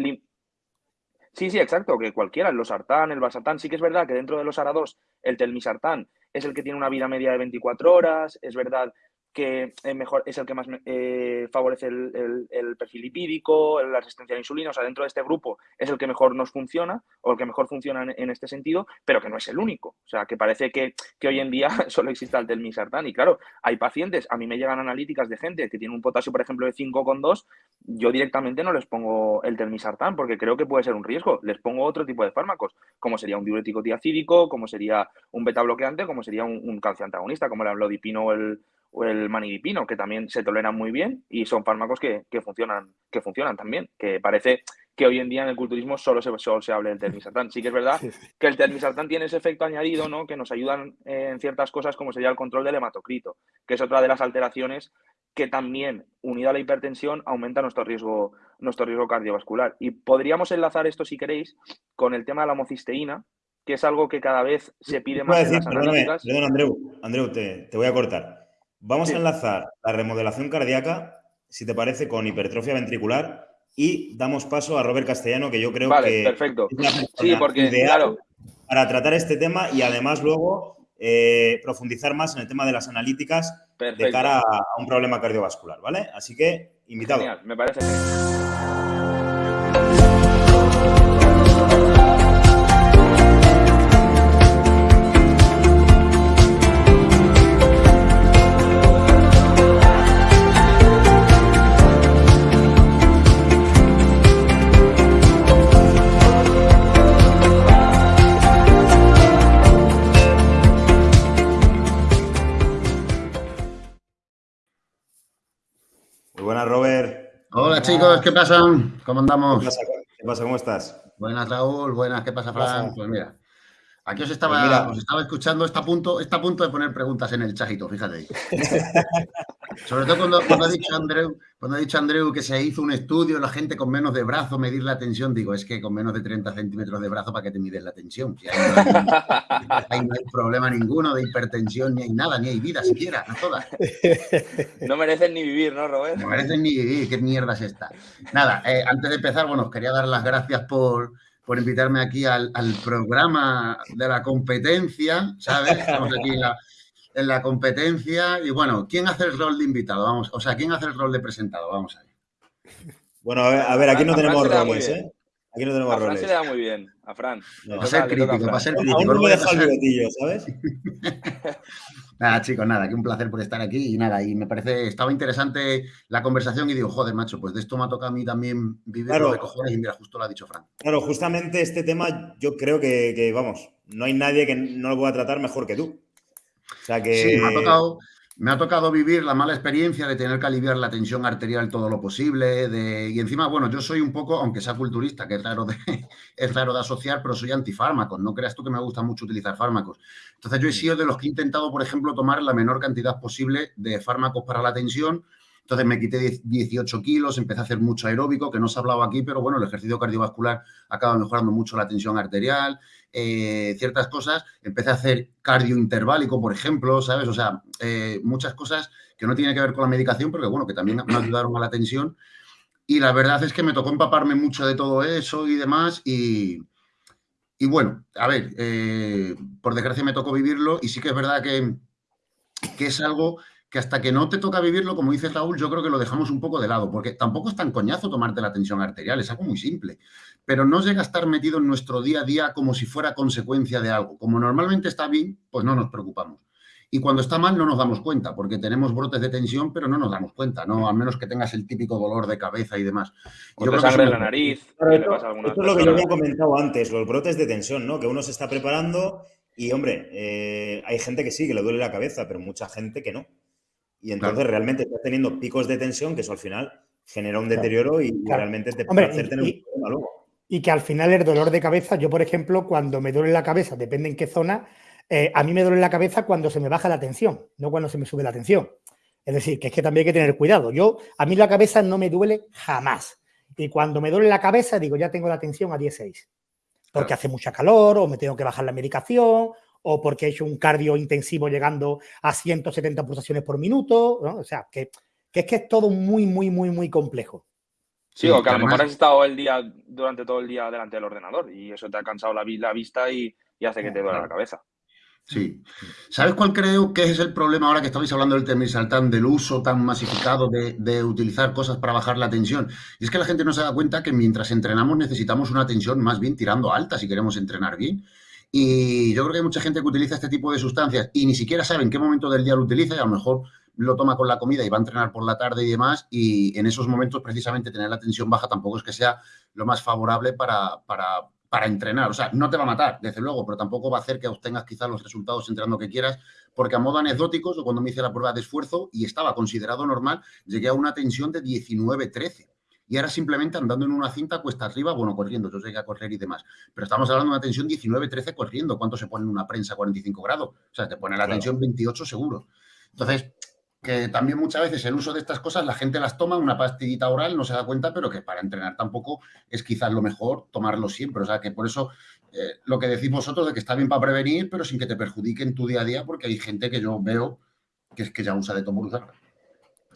Sí, sí, exacto, que cualquiera, el losartán, el basartán, sí que es verdad que dentro de los ARA2 el telmisartán es el que tiene una vida media de 24 horas, es verdad que es, mejor, es el que más eh, favorece el, perfil lipídico, la resistencia a la insulina, o sea, dentro de este grupo es el que mejor nos funciona o el que mejor funciona en, este sentido, pero que no es el único. O sea, que parece que, hoy en día solo existe el telmisartán. Y claro, hay pacientes, a mí me llegan analíticas de gente que tiene un potasio, por ejemplo, de 5,2, yo directamente no les pongo el telmisartán porque creo que puede ser un riesgo. Les pongo otro tipo de fármacos, como sería un diurético diacídico, como sería un beta bloqueante, como sería un, un calcioantagonista, como el amlodipino o el o el manidipino, que también se toleran muy bien y son fármacos que, funcionan, que funcionan también, que parece que hoy en día en el culturismo solo se, solo se hable del termisartán. Sí que es verdad que el termisartán tiene ese efecto añadido, ¿no? Que nos ayudan en ciertas cosas como sería el control del hematocrito, que es otra de las alteraciones que también, unida a la hipertensión, aumenta nuestro riesgo, nuestro riesgo cardiovascular. Y podríamos enlazar esto, si queréis, con el tema de la homocisteína, que es algo que cada vez se pide más en las analíticas. Perdón, Andreu, Andreu te, te voy a cortar. Vamos a enlazar la remodelación cardíaca, si te parece, con hipertrofia ventricular y damos paso a Robert Castellano, que yo creo que perfecto. sí, porque, claro. para tratar este tema y además luego eh, profundizar más en el tema de las analíticas de cara a, un problema cardiovascular, ¿vale? Así que, invitado. Genial, me parece bien. Chicos, ¿qué pasa? ¿Cómo andamos? ¿Qué pasa? ¿Cómo estás? Buenas, Raúl. Buenas, ¿qué pasa, Fran? Pues mira, aquí os estaba, pues estaba escuchando, está a, punto, está a punto de poner preguntas en el chajito, fíjate. Sobre todo cuando, ha dicho Andreu, cuando ha dicho Andreu que se hizo un estudio, la gente con menos de brazo medir la tensión, digo, es que con menos de 30 centímetros de brazo, ¿para qué te mides la tensión? ahí, no hay, problema ninguno de hipertensión, ni hay nada, ni hay vida siquiera, no todas. No merecen ni vivir, ¿no, Robert? No merecen ni vivir, qué mierda es esta. Nada, eh, antes de empezar, bueno, os quería dar las gracias por, por invitarme aquí al, al, programa de la competencia, ¿sabes? Estamos aquí en la, en la competencia. Y bueno, ¿quién hace el rol de invitado? Vamos, o sea, ¿quién hace el rol de presentado? Vamos a ver. Bueno, a ver, aquí no tenemos roles, ¿eh? Aquí no tenemos a Fran se le da muy bien, a Fran. No. Va a ser crítico, va a ser crítico. Aún no me deja el bigotillo, ¿sabes? nada, chicos, nada, que un placer por estar aquí y nada, y me parece, estaba interesante la conversación y digo, joder, macho, pues de esto me ha tocado a mí también vivir claro, de cojones y mira, justo lo ha dicho Fran. Claro, justamente este tema yo creo que, que, vamos, no hay nadie que no lo pueda tratar mejor que tú. Sí, me ha, tocado, vivir la mala experiencia de tener que aliviar la tensión arterial todo lo posible. De, y encima, bueno, yo soy un poco, aunque sea culturista, que es raro, de, es raro de asociar, pero soy antifármacos. No creas tú que me gusta mucho utilizar fármacos. Entonces, yo he sido de los que he intentado, por ejemplo, tomar la menor cantidad posible de fármacos para la tensión Entonces me quité 18 kilos, empecé a hacer mucho aeróbico, que no se ha hablado aquí, pero bueno, el ejercicio cardiovascular acaba mejorando mucho la tensión arterial, eh, ciertas cosas. Empecé a hacer cardio interválico, por ejemplo, ¿sabes? O sea, eh, muchas cosas que no tienen que ver con la medicación, pero que bueno, que también me ayudaron a la tensión. Y la verdad es que me tocó empaparme mucho de todo eso y demás. Y, y bueno, a ver, eh, por desgracia me tocó vivirlo y sí que es verdad que, que es algo que hasta que no te toca vivirlo, como dice Raúl, yo creo que lo dejamos un poco de lado, porque tampoco es tan coñazo tomarte la tensión arterial, es algo muy simple, pero no llega a estar metido en nuestro día a día como si fuera consecuencia de algo. Como normalmente está bien, pues no nos preocupamos. Y cuando está mal no nos damos cuenta, porque tenemos brotes de tensión, pero no nos damos cuenta, ¿no? Al menos que tengas el típico dolor de cabeza y demás. O te sangre en la nariz. esto, es lo que yo había comentado antes, los brotes de tensión, ¿no? Que uno se está preparando y, hombre, eh, hay gente que sí, que le duele la cabeza, pero mucha gente que no. Y entonces realmente estás teniendo picos de tensión que eso al final genera un deterioro y realmente te puede hacer tener un problema luego. Y que al final el dolor de cabeza, yo por ejemplo, cuando me duele la cabeza, depende en qué zona, eh, a mí me duele la cabeza cuando se me baja la tensión, no cuando se me sube la tensión. Es decir, que es que también hay que tener cuidado. Yo, a mí la cabeza no me duele jamás. Y cuando me duele la cabeza, digo, ya tengo la tensión a 16. Porque hace mucha calor, o me tengo que bajar la medicación, o porque he hecho un cardio intensivo llegando a 170 pulsaciones por minuto. O sea, que, es que es todo muy, muy, muy, muy complejo. Sí, o que a lo mejor has estado el día, durante todo el día delante del ordenador y eso te ha cansado la, vista y, hace que te duele la cabeza. Sí. ¿Sabes cuál creo que es el problema ahora que estabais hablando del temisaltán, del uso tan masificado de, utilizar cosas para bajar la tensión? Y es que la gente no se da cuenta que mientras entrenamos necesitamos una tensión más bien tirando alta si queremos entrenar bien. Y yo creo que hay mucha gente que utiliza este tipo de sustancias y ni siquiera sabe en qué momento del día lo utiliza y a lo mejor lo toma con la comida y va a entrenar por la tarde y demás. Y en esos momentos precisamente tener la tensión baja tampoco es que sea lo más favorable para, para para entrenar. O sea, no te va a matar, desde luego, pero tampoco va a hacer que obtengas quizás los resultados entrenando que quieras, porque a modo anecdótico, cuando me hice la prueba de esfuerzo y estaba considerado normal, llegué a una tensión de 19-13. Y ahora simplemente andando en una cinta cuesta arriba, bueno, corriendo, yo llegué a correr y demás. Pero estamos hablando de una tensión 19-13 corriendo. ¿Cuánto se pone en una prensa 45 grados? O sea, te pone la tensión 28 seguro. Entonces, que también muchas veces el uso de estas cosas la gente las toma, una pastillita oral, no se da cuenta, pero que para entrenar tampoco es quizás lo mejor tomarlo siempre. O sea, que por eso eh, lo que decís vosotros de que está bien para prevenir, pero sin que te perjudique en tu día a día, porque hay gente que yo veo que es que ya usa de todo usar.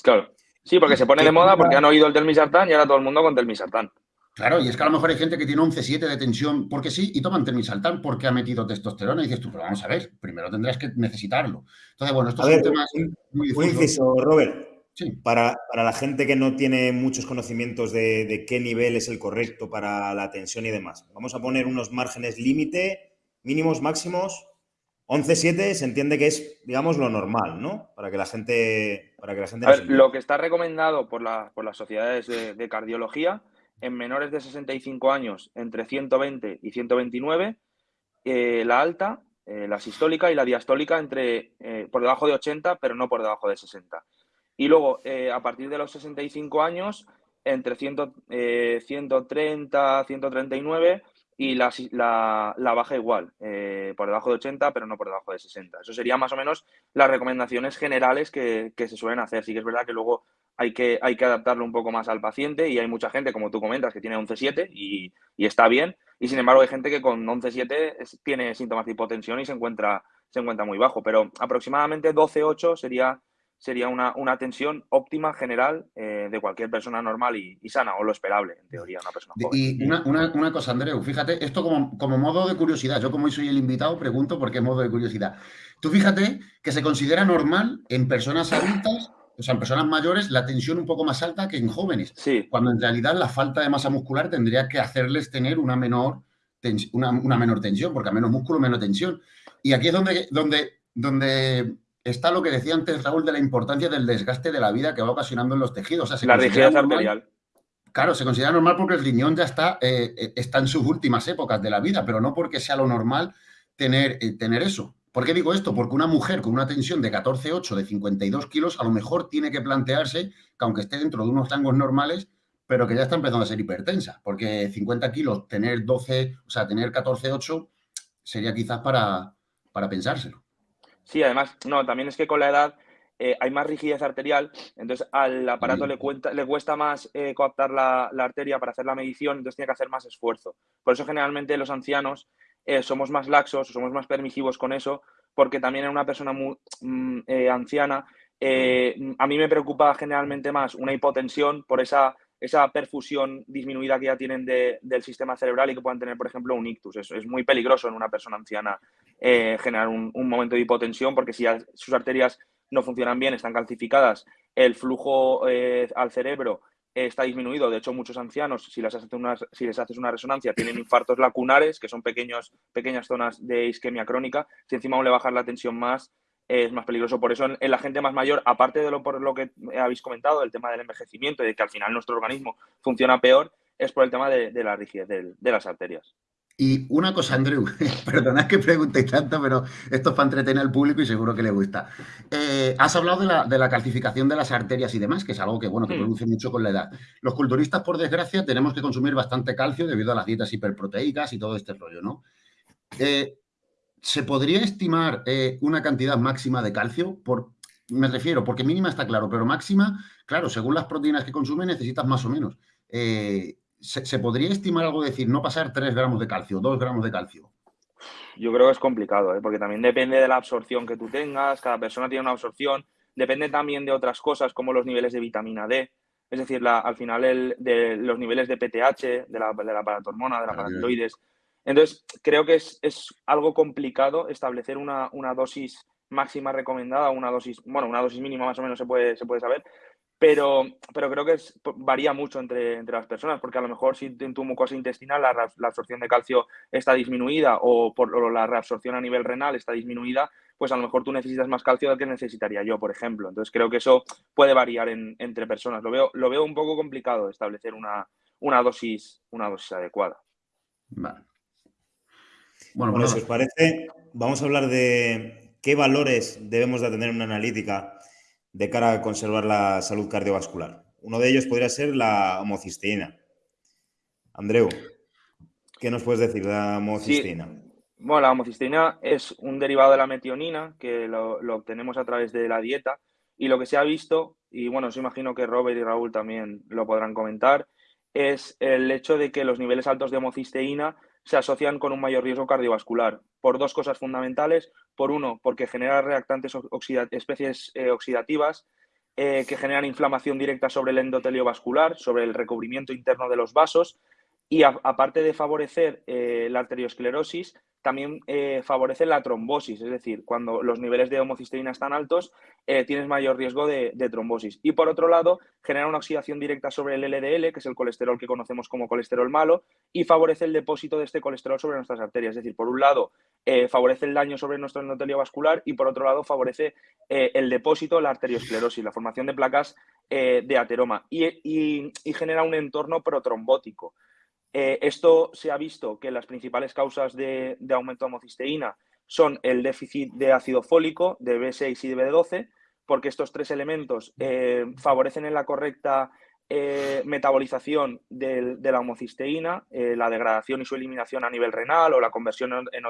Claro. Sí, porque se pone de moda porque han oído el telmisartán y ahora todo el mundo con telmisartán. Claro, y es que a lo mejor hay gente que tiene 11-7 de tensión porque sí y toman termisaltán porque ha metido testosterona y dices tú, pero vamos a ver, primero tendrás que necesitarlo. Entonces, bueno, estos son temas muy difíciles. Robert. Sí. Para, la gente que no tiene muchos conocimientos de, qué nivel es el correcto para la tensión y demás, vamos a poner unos márgenes límite, mínimos, máximos. 11-7 se entiende que es, digamos, lo normal, ¿no? Para que la gente... Para que la gente lo que está recomendado por, por las sociedades de cardiología en menores de 65 años entre 120 y 129, eh, la alta, eh, la sistólica y la diastólica entre, eh, por debajo de 80, pero no por debajo de 60. Y luego, a partir de los 65 años, entre 130, 139 y la, la, baja igual, por debajo de 80, pero no por debajo de 60. Eso serían más o menos las recomendaciones generales que, que se suelen hacer. Sí que es verdad que luego hay que, hay que adaptarlo un poco más al paciente y hay mucha gente, como tú comentas, que tiene 11-7 y, y, está bien. Y sin embargo hay gente que con 11-7 tiene síntomas de hipotensión y se encuentra, se encuentra muy bajo. Pero aproximadamente 12-8 sería, sería una, una, tensión óptima general eh, de cualquier persona normal y, sana, o lo esperable, en teoría, una persona joven. Y una, una, una, cosa, Andreu, fíjate, esto como, como modo de curiosidad, yo como hoy soy el invitado, pregunto por qué modo de curiosidad. Tú fíjate que se considera normal en personas adultas o sea, en personas mayores la tensión un poco más alta que en jóvenes. Sí. Cuando en realidad la falta de masa muscular tendría que hacerles tener una menor, una, menor tensión, porque a menos músculo, menos tensión. Y aquí es donde, donde, donde está lo que decía antes Raúl de la importancia del desgaste de la vida que va ocasionando en los tejidos. O sea, la rigidez arterial. Claro, se considera normal porque el riñón ya está, eh, eh, está en sus últimas épocas de la vida, pero no porque sea lo normal tener, eh, tener eso. ¿Por qué digo esto? Porque una mujer con una tensión de 14,8 de 52 kilos a lo mejor tiene que plantearse que aunque esté dentro de unos rangos normales, pero que ya está empezando a ser hipertensa, porque 50 kilos, tener 12, o sea, tener 14,8 sería quizás para, para pensárselo. Sí, además, no, también es que con la edad eh, hay más rigidez arterial, entonces al aparato le, le cuesta más eh, coaptar la, arteria para hacer la medición, entonces tiene que hacer más esfuerzo. Por eso generalmente los ancianos eh, somos más laxos, somos más permisivos con eso, porque también en una persona muy mm, anciana, a mí me preocupa generalmente más una hipotensión por esa, esa perfusión disminuida que ya tienen del sistema cerebral y que puedan tener, por ejemplo, un ictus. Es, es muy peligroso en una persona anciana generar un, un, momento de hipotensión porque si sus arterias no funcionan bien, están calcificadas, el flujo eh, al cerebro está disminuido. De hecho, muchos ancianos, si les, haces una, si les haces una resonancia, tienen infartos lacunares, que son pequeños, pequeñas zonas de isquemia crónica. Si encima aún le bajas la tensión más, es más peligroso. Por eso, en, la gente más mayor, aparte de lo por lo que habéis comentado, el tema del envejecimiento y de que al final nuestro organismo funciona peor, es por el tema de, la rigidez de las arterias. Y una cosa, Andrew, perdonad que pregunte tanto, pero esto es para entretener al público y seguro que le gusta. Eh, has hablado de la, calcificación de las arterias y demás, que es algo que, bueno, que hmm. produce mucho con la edad. Los culturistas, por desgracia, tenemos que consumir bastante calcio debido a las dietas hiperproteicas y todo este rollo, ¿no? Eh, ¿Se podría estimar eh, una cantidad máxima de calcio? Por, me refiero, porque mínima está claro, pero máxima, claro, según las proteínas que consume necesitas más o menos. ¿se, podría estimar algo decir, no pasar 3 gramos de calcio, 2 gramos de calcio? Yo creo que es complicado, ¿eh? porque también depende de la absorción que tú tengas, cada persona tiene una absorción, depende también de otras cosas como los niveles de vitamina D, es decir, al final el, de los niveles de PTH, de la, de la paratormona, de la paratiroides. Entonces, creo que es, algo complicado establecer una, una, dosis máxima recomendada, una dosis, bueno, una dosis mínima más o menos se puede, se puede saber, pero, pero creo que varía mucho entre, entre, las personas, porque a lo mejor si en tu mucosa intestinal la, la absorción de calcio está disminuida o, por, la reabsorción a nivel renal está disminuida, pues a lo mejor tú necesitas más calcio del que necesitaría yo, por ejemplo. Entonces creo que eso puede variar entre personas. Lo veo, lo veo un poco complicado establecer una, una, dosis, una dosis adecuada. Vale. Bueno, bueno, si os parece, vamos a hablar de qué valores debemos de tener en una analítica de cara a conservar la salud cardiovascular. Uno de ellos podría ser la homocisteína. Andreu, ¿qué nos puedes decir de la homocisteína? Bueno, la homocisteína es un derivado de la metionina que lo, obtenemos a través de la dieta y lo que se ha visto, y bueno, os imagino que Robert y Raúl también lo podrán comentar, es el hecho de que los niveles altos de homocisteína se asocian con un mayor riesgo cardiovascular por dos cosas fundamentales. Por uno, porque genera reactantes especies eh, oxidativas eh, que generan inflamación directa sobre el endotelio vascular, sobre el recubrimiento interno de los vasos y aparte de favorecer eh, la arteriosclerosis, también eh, favorece la trombosis, es decir, cuando los niveles de homocisteína están altos, eh, tienes mayor riesgo de, trombosis. Y por otro lado, genera una oxidación directa sobre el LDL, que es el colesterol que conocemos como colesterol malo, y favorece el depósito de este colesterol sobre nuestras arterias. Es decir, por un lado, favorece el daño sobre nuestro endotelio vascular y por otro lado, favorece el depósito, la arteriosclerosis, la formación de placas de ateroma y genera un entorno protrombótico. Eh, esto se ha visto que las principales causas de, aumento de homocisteína son el déficit de ácido fólico, de B6 y de B12, porque estos tres elementos eh, favorecen en la correcta eh, metabolización de, la homocisteína, la degradación y su eliminación a nivel renal o la conversión en,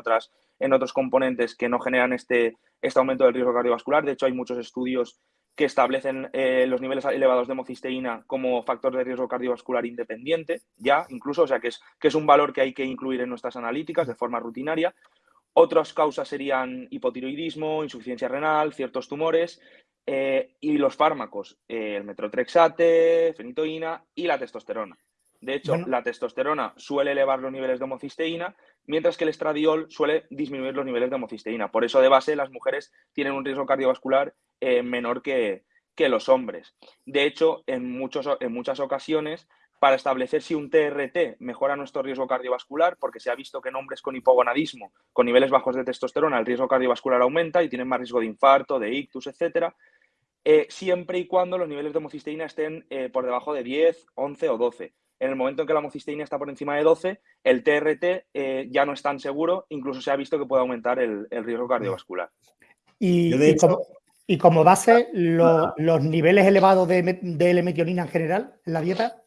otros componentes que no generan este, este aumento del riesgo cardiovascular. De hecho, hay muchos estudios que establecen eh, los niveles elevados de homocisteína como factor de riesgo cardiovascular independiente, ya incluso, o sea que es, que es un valor que hay que incluir en nuestras analíticas de forma rutinaria. Otras causas serían hipotiroidismo, insuficiencia renal, ciertos tumores eh, y los fármacos, eh, el metrotrexate, fenitoína y la testosterona. De hecho, la testosterona suele elevar los niveles de homocisteína, mientras que el estradiol suele disminuir los niveles de homocisteína. Por eso, de base, las mujeres tienen un riesgo cardiovascular eh, menor que, los hombres. De hecho, en, muchos, en muchas ocasiones, para establecer si un TRT mejora nuestro riesgo cardiovascular, porque se ha visto que en hombres con hipogonadismo, con niveles bajos de testosterona, el riesgo cardiovascular aumenta y tienen más riesgo de infarto, de ictus, etcétera, eh, siempre y cuando los niveles de homocisteína estén eh, por debajo de 10, 11 o 12 en el momento en que la homocisteína está por encima de 12, el TRT eh, ya no es tan seguro, incluso se ha visto que puede aumentar el, riesgo cardiovascular. Y, como, base, los niveles elevados de, de L-metionina en general en la dieta.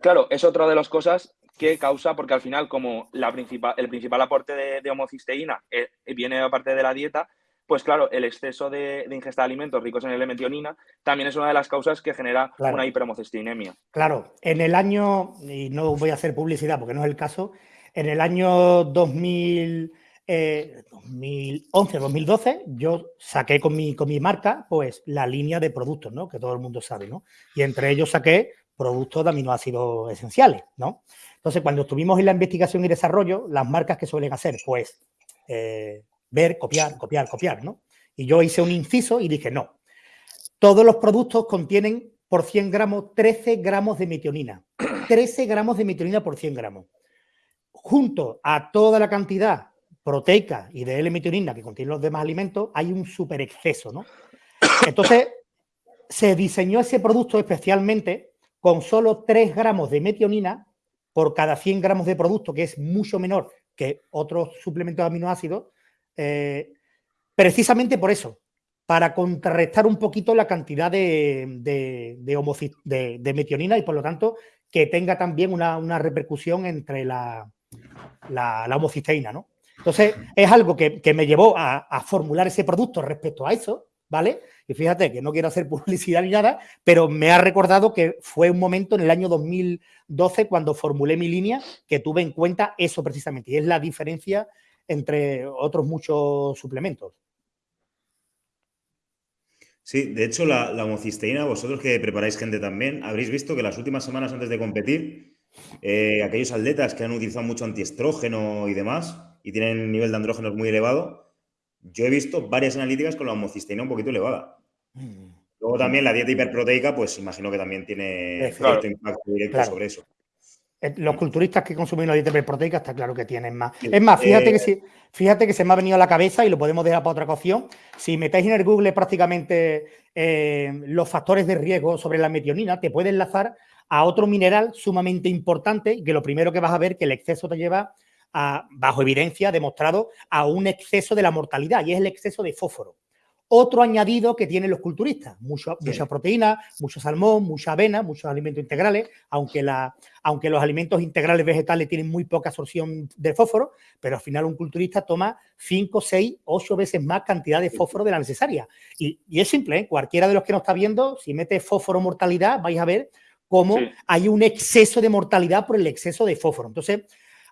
Claro, es otra de las cosas que causa, porque al final, como la principal, el principal aporte de, homocisteína eh, viene aparte de la dieta, pues claro, el exceso de, ingesta de alimentos ricos en L-metionina también es una de las causas que genera una hiperhomocisteinemia. Claro, en el año, y no voy a hacer publicidad porque no es el caso, en el año 2000, 2011, 2012, yo saqué con mi, con mi marca pues la línea de productos, ¿no? Que todo el mundo sabe, ¿no? Y entre ellos saqué productos de aminoácidos esenciales, ¿no? Entonces, cuando estuvimos en la investigación y desarrollo, las marcas que suelen hacer, pues, eh, ver, copiar, copiar, copiar, ¿no? Y yo hice un inciso y dije, no, todos los productos contienen por 100 gramos 13 gramos de metionina. 13 gramos de metionina por 100 gramos. Junto a toda la cantidad proteica y de L-metionina que contienen los demás alimentos, hay un super exceso, ¿no? Entonces, se diseñó ese producto especialmente con solo 3 gramos de metionina por cada 100 gramos de producto, que es mucho menor que otros suplementos de aminoácidos, eh, precisamente por eso, para contrarrestar un poquito la cantidad de, de, metionina y por lo tanto que tenga también una, repercusión entre la, la, homocisteína, ¿no? Entonces, es algo que, me llevó a, a, formular ese producto respecto a eso, ¿vale? Y fíjate que no quiero hacer publicidad ni nada, pero me ha recordado que fue un momento en el año 2012 cuando formulé mi línea que tuve en cuenta eso precisamente, y es la diferencia entre otros muchos suplementos. Sí, de hecho, la, la homocisteína, vosotros que preparáis gente también, habréis visto que las últimas semanas antes de competir, eh, aquellos atletas que han utilizado mucho antiestrógeno y demás, y tienen nivel de andrógenos muy elevado, yo he visto varias analíticas con la homocisteína un poquito elevada. Mm. Luego también la dieta hiperproteica, pues imagino que también tiene cierto impacto directo sobre eso. Eh, los culturistas que consumen la dieta hiperproteica está claro que tienen más. Es más, fíjate, que eh, fíjate que se me ha venido a la cabeza y lo podemos dejar para otra cocción. Si metéis en el Google prácticamente eh, los factores de riesgo sobre la metionina, te puede enlazar a otro mineral sumamente importante y que lo primero que vas a ver que el exceso te lleva bajo evidencia, demostrado, a un exceso de la mortalidad y es el exceso de fósforo. Otro añadido que tienen los culturistas, mucha proteína, mucho salmón, mucha avena, muchos alimentos integrales, aunque, la, aunque los alimentos integrales vegetales tienen muy poca absorción de fósforo, pero al final un culturista toma 5, 6, 8 veces más cantidad de fósforo de la necesaria. Y, es simple, ¿eh? cualquiera de los que nos está viendo, si mete fósforo mortalidad, vais a ver cómo hay un exceso de mortalidad por el exceso de fósforo. Entonces,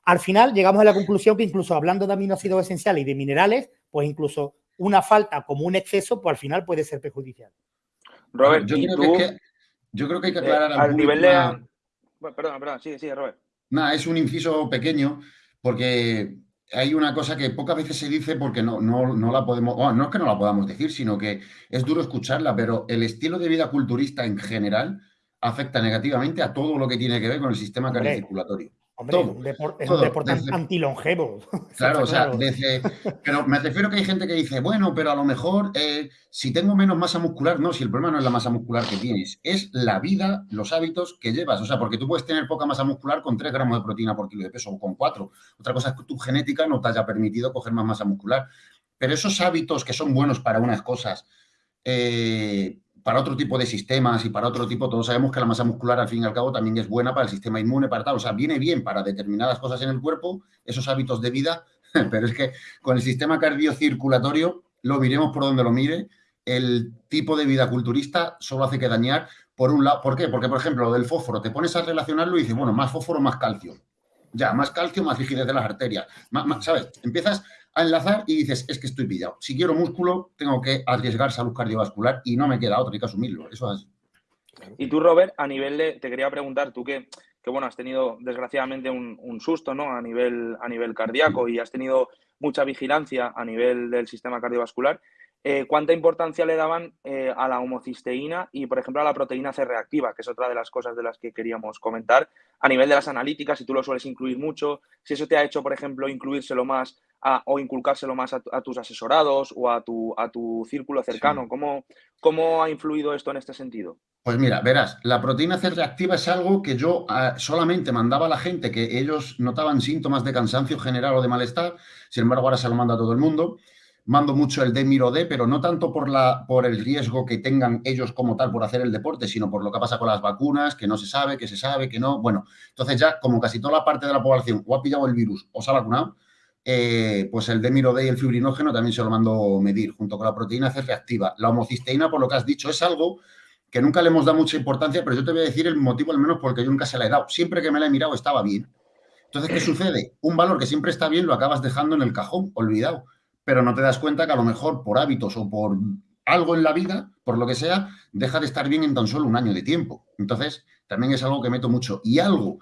al final llegamos a la conclusión que incluso hablando de aminoácidos esenciales y de minerales, pues incluso una falta como un exceso, pues al final puede ser perjudicial. Robert, yo, creo, que, yo creo que hay que aclarar eh, al nivel de... perdón, perdón, sí, sí, Robert. Nada, es un inciso pequeño porque hay una cosa que pocas veces se dice porque no, no, la podemos, no es que no la podamos decir, sino que es duro escucharla, pero el estilo de vida culturista en general afecta negativamente a todo lo que tiene que ver con el sistema cardiocirculatorio. Hombre, un deporte, es un deporte antilongevo. Claro, o sea, pero me refiero que hay gente que dice, bueno, pero a lo mejor eh, si tengo menos masa muscular, no, si el problema no es la masa muscular que tienes, es la vida, los hábitos que llevas. O sea, porque tú puedes tener poca masa muscular con 3 gramos de proteína por kilo de peso o con 4. Otra cosa es que tu genética no te haya permitido coger más masa muscular. Pero esos hábitos que son buenos para unas cosas, eh, para otro tipo de sistemas y para otro tipo, todos sabemos que la masa muscular al fin y al cabo también es buena para el sistema inmune, para tal, o sea, viene bien para determinadas cosas en el cuerpo, esos hábitos de vida, pero es que con el sistema cardiocirculatorio lo miremos por donde lo mire, el tipo de vida culturista solo hace que dañar por un lado. ¿Por qué? Porque, por ejemplo, lo del fósforo, te pones a relacionarlo y dices, bueno, más fósforo, más calcio. Ya, más calcio, más rigidez de las arterias. ¿Sabes? Empiezas a enlazar y dices, es que estoy pillado. Si quiero músculo, tengo que arriesgar salud cardiovascular y no me queda otro, hay que asumirlo. Eso es. Y tú, Robert, a nivel de, te quería preguntar, tú que, que bueno, has tenido desgraciadamente un, susto, ¿no? A nivel, a nivel cardíaco y has tenido mucha vigilancia a nivel del sistema cardiovascular. Eh, ¿Cuánta importancia le daban eh, a la homocisteína y, por ejemplo, a la proteína C reactiva, que es otra de las cosas de las que queríamos comentar? A nivel de las analíticas, si tú lo sueles incluir mucho, si eso te ha hecho, por ejemplo, incluírselo más o inculcárselo más a, tus asesorados o a tu, a tu círculo cercano? ¿Cómo, ¿Cómo ha influido esto en este sentido? Pues mira, verás, la proteína C reactiva es algo que yo ah, solamente mandaba a la gente que ellos notaban síntomas de cansancio general o de malestar, sin embargo ahora se lo manda a todo el mundo. Mando mucho el D-Miro-D, pero no tanto por, la, por el riesgo que tengan ellos como tal por hacer el deporte, sino por lo que pasa con las vacunas, que no se sabe, que se sabe, que no. Bueno, entonces ya como casi toda la parte de la población o ha pillado el virus o se ha vacunado, eh, pues el Demirode y el fibrinógeno también se lo mando medir, junto con la proteína C reactiva. La homocisteína, por lo que has dicho, es algo que nunca le hemos dado mucha importancia, pero yo te voy a decir el motivo al menos porque yo nunca se la he dado. Siempre que me la he mirado estaba bien. Entonces, ¿qué sucede? Un valor que siempre está bien lo acabas dejando en el cajón, olvidado, pero no te das cuenta que a lo mejor por hábitos o por algo en la vida, por lo que sea, deja de estar bien en tan solo un año de tiempo. Entonces, también es algo que meto mucho. Y algo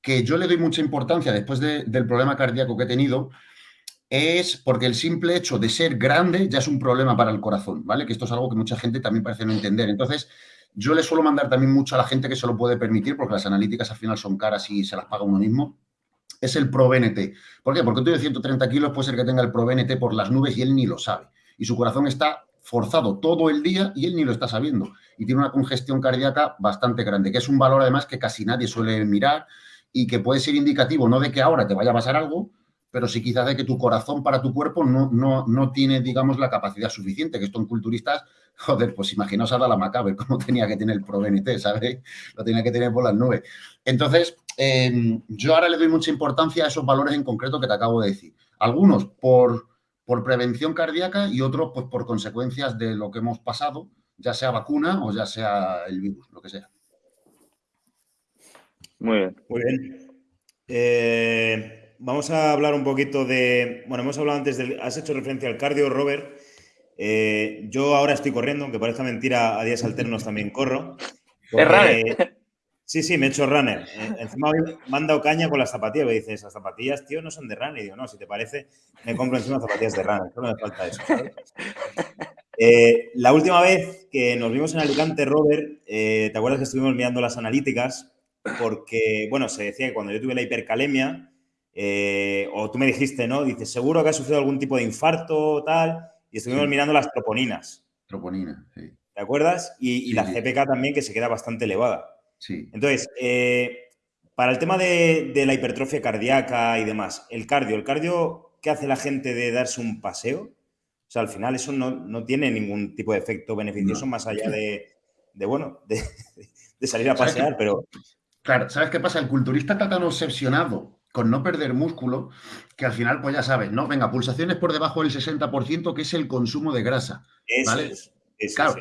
que yo le doy mucha importancia después del problema cardíaco que he tenido es porque el simple hecho de ser grande ya es un problema para el corazón, ¿vale? Que esto es algo que mucha gente también parece no entender. Entonces, yo le suelo mandar también mucho a la gente que se lo puede permitir, porque las analíticas al final son caras y se las paga uno mismo, es el ProBNT. ¿Por qué? Porque tú de 130 kilos puede ser que tenga el ProBNT por las nubes y él ni lo sabe. Y su corazón está forzado todo el día y él ni lo está sabiendo. Y tiene una congestión cardíaca bastante grande, que es un valor además que casi nadie suele mirar y que puede ser indicativo no de que ahora te vaya a pasar algo, pero sí quizás de que tu corazón para tu cuerpo no, no, no tiene, digamos, la capacidad suficiente, que esto en culturistas, joder, pues imaginaos a la Macabre cómo tenía que tener el ProBNT, ¿sabes? Lo tenía que tener por las nubes. Entonces, em, yo ahora le doy mucha importancia a esos valores en concreto que te acabo de decir. Algunos por, por prevención cardíaca y otros pues por consecuencias de lo que hemos pasado, ya sea vacuna o ya sea el virus, lo que sea. Muy bien. Muy bien. Eh, vamos a hablar un poquito de. Bueno, hemos hablado antes del. Has hecho referencia al cardio, Robert. Eh, yo ahora estoy corriendo, aunque parezca mentira, a días alternos también corro. es runner. Sí, sí, me he hecho runner. Eh, encima me han dado caña con las zapatillas. Me dices, las zapatillas, tío, no son de runner. Y digo, no, si te parece, me compro encima zapatillas de runner. No me falta eso. Eh, la última vez que nos vimos en Alicante, Robert, ¿te acuerdas que estuvimos mirando las analíticas? Porque, bueno, se decía que cuando yo tuve la hipercalemia, eh, o tú me dijiste, ¿no? Dices, seguro que ha sufrido algún tipo de infarto o tal, y estuvimos mirando las troponinas. Troponinas, sí. ¿Te acuerdas? Y, la GPK también, que se queda bastante elevada. Sí. Entonces, eh, para el tema de, la hipertrofia cardíaca y demás, el cardio, ¿el cardio qué hace la gente de darse un paseo? O sea, al final eso no, tiene ningún tipo de efecto beneficioso más allá de, bueno, de, salir a pasear, pero... Claro, ¿sabes qué pasa? El culturista está tan obsesionado con no perder músculo, que al final, pues ya sabes, ¿no? Venga, pulsaciones por debajo del 60%, que es el consumo de grasa. ¿vale? claro.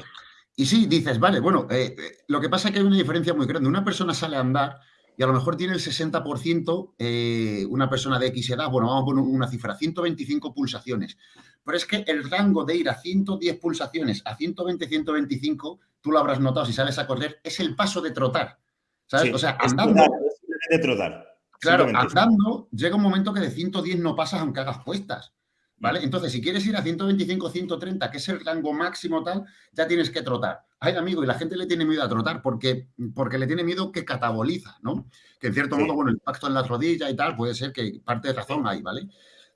Y sí, dices, vale, bueno, eh, eh, lo que pasa es que hay una diferencia muy grande. Una persona sale a andar y a lo mejor tiene el 60%, eh, una persona de X edad, bueno, vamos a poner una cifra, 125 pulsaciones. Pero es que el rango de ir a 110 pulsaciones a 120, 125, tú lo habrás notado si sales a correr, es el paso de trotar. ¿Sabes? o sea, andando. Es de trotar. Claro, andando llega un momento que de 110 no pasas aunque hagas puestas. ¿Vale? Entonces, si quieres ir a 125, 130, que es el rango máximo tal, ya tienes que trotar. Ay, amigo, y la gente le tiene miedo a trotar porque, porque le tiene miedo que cataboliza, ¿no? Que en cierto modo, bueno, el pacto en la rodilla y tal, puede ser que parte de razón hay, ¿vale?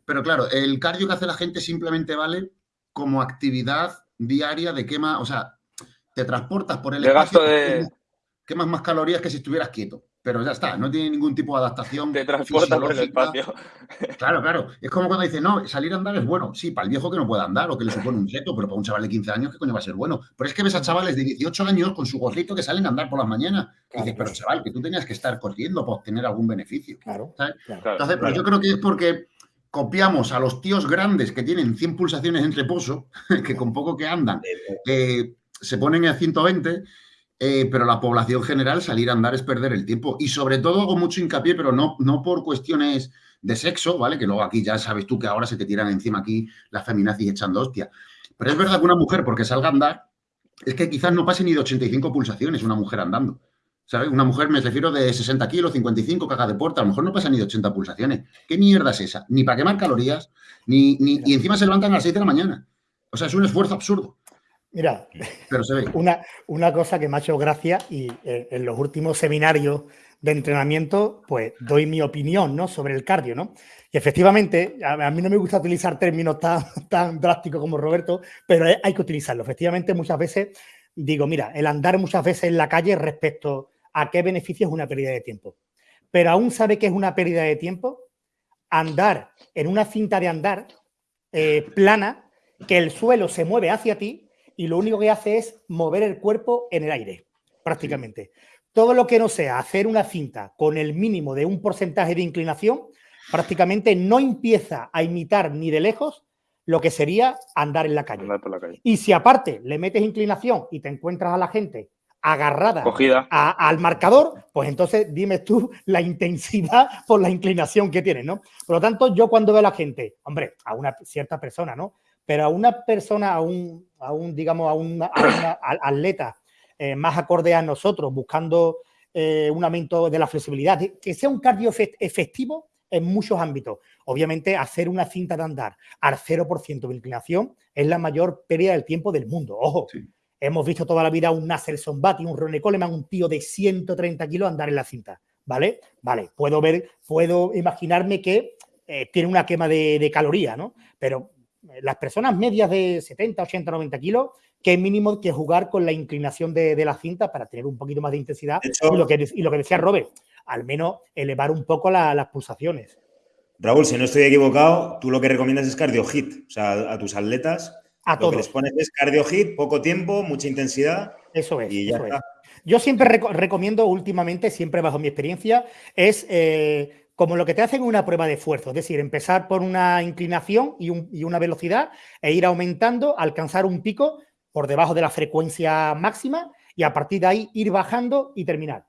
Pero claro, el cardio que hace la gente simplemente vale como actividad diaria de quema, o sea, te transportas por el, espacio, gasto de... quemas más calorías que si estuvieras quieto pero ya está, no tiene ningún tipo de adaptación. Te transporta por el espacio. Claro, claro. Es como cuando dice, no, salir a andar es bueno. Sí, para el viejo que no pueda andar o que le supone un reto, pero para un chaval de 15 años, ¿qué coño va a ser bueno? Pero es que ves a chavales de 18 años con su gorrito que salen a andar por las mañanas. y dices, pero chaval, que tú tenías que estar corriendo para obtener algún beneficio. Claro. Entonces, pero yo creo que es porque copiamos a los tíos grandes que tienen 100 pulsaciones en reposo, que con poco que andan, eh, se ponen a 120 eh, pero la población general salir a andar es perder el tiempo. Y sobre todo hago mucho hincapié, pero no, no por cuestiones de sexo, ¿vale? Que luego aquí ya sabes tú que ahora se te tiran encima aquí las feminazis echando hostia. Pero es verdad que una mujer, porque salga a andar, es que quizás no pase ni de 85 pulsaciones una mujer andando. ¿Sabes? Una mujer, me refiero de 60 kilos, 55, caga de puerta, a lo mejor no pasa ni de 80 pulsaciones. ¿Qué mierda es esa? Ni para quemar calorías, ni, ni, y encima se levantan a las 6 de la mañana. O sea, es un esfuerzo absurdo. Mira, Una, una cosa que me ha hecho gracia y eh, en los últimos seminarios de entrenamiento, pues doy mi opinión ¿no? sobre el cardio, ¿no? Y efectivamente, a, mí no me gusta utilizar términos tan, tan drásticos como Roberto, pero hay que utilizarlo. Efectivamente, muchas veces digo, mira, el andar muchas veces en la calle respecto a qué beneficio es una pérdida de tiempo. Pero aún sabe que es una pérdida de tiempo andar en una cinta de andar eh, plana, que el suelo se mueve hacia ti y lo único que hace es mover el cuerpo en el aire, prácticamente. Todo lo que no sea hacer una cinta con el mínimo de un porcentaje de inclinación, prácticamente no empieza a imitar ni de lejos lo que sería andar en la calle. Y si aparte le metes inclinación y te encuentras a la gente agarrada al marcador, pues entonces dime tú la intensidad por la inclinación que tiene, ¿no? Por lo tanto, yo cuando veo a la gente, hombre, a una cierta persona, ¿no? Pero a una persona, a un, a un digamos, a un atleta eh, más acorde a nosotros, buscando eh, un aumento de la flexibilidad, que sea un cardio efectivo en muchos ámbitos. Obviamente, hacer una cinta de andar al 0% de inclinación es la mayor pérdida del tiempo del mundo. Ojo, hemos visto toda la vida un Nasser Sombati, un Ronnie Coleman, un tío de 130 kilos andar en la cinta. ¿Vale? Vale, puedo ver, puedo imaginarme que eh, tiene una quema de, de caloría, ¿no? Pero las personas medias de 70, 80, 90 kilos que mínimo que jugar con la inclinación de, la cinta para tener un poquito más de intensidad. y, lo que, decía Robert, al menos elevar un poco las pulsaciones. Raúl, si no estoy equivocado, tú lo que recomiendas es cardio hit. O sea, a tus atletas a lo todos. que les pones es cardio hit, poco tiempo, mucha intensidad. Eso es. Yo siempre recomiendo últimamente, siempre bajo mi experiencia, es eh, como lo que te hacen una prueba de esfuerzo, es decir, empezar por una inclinación y, y, una velocidad e ir aumentando, alcanzar un pico por debajo de la frecuencia máxima y a partir de ahí ir bajando y terminar.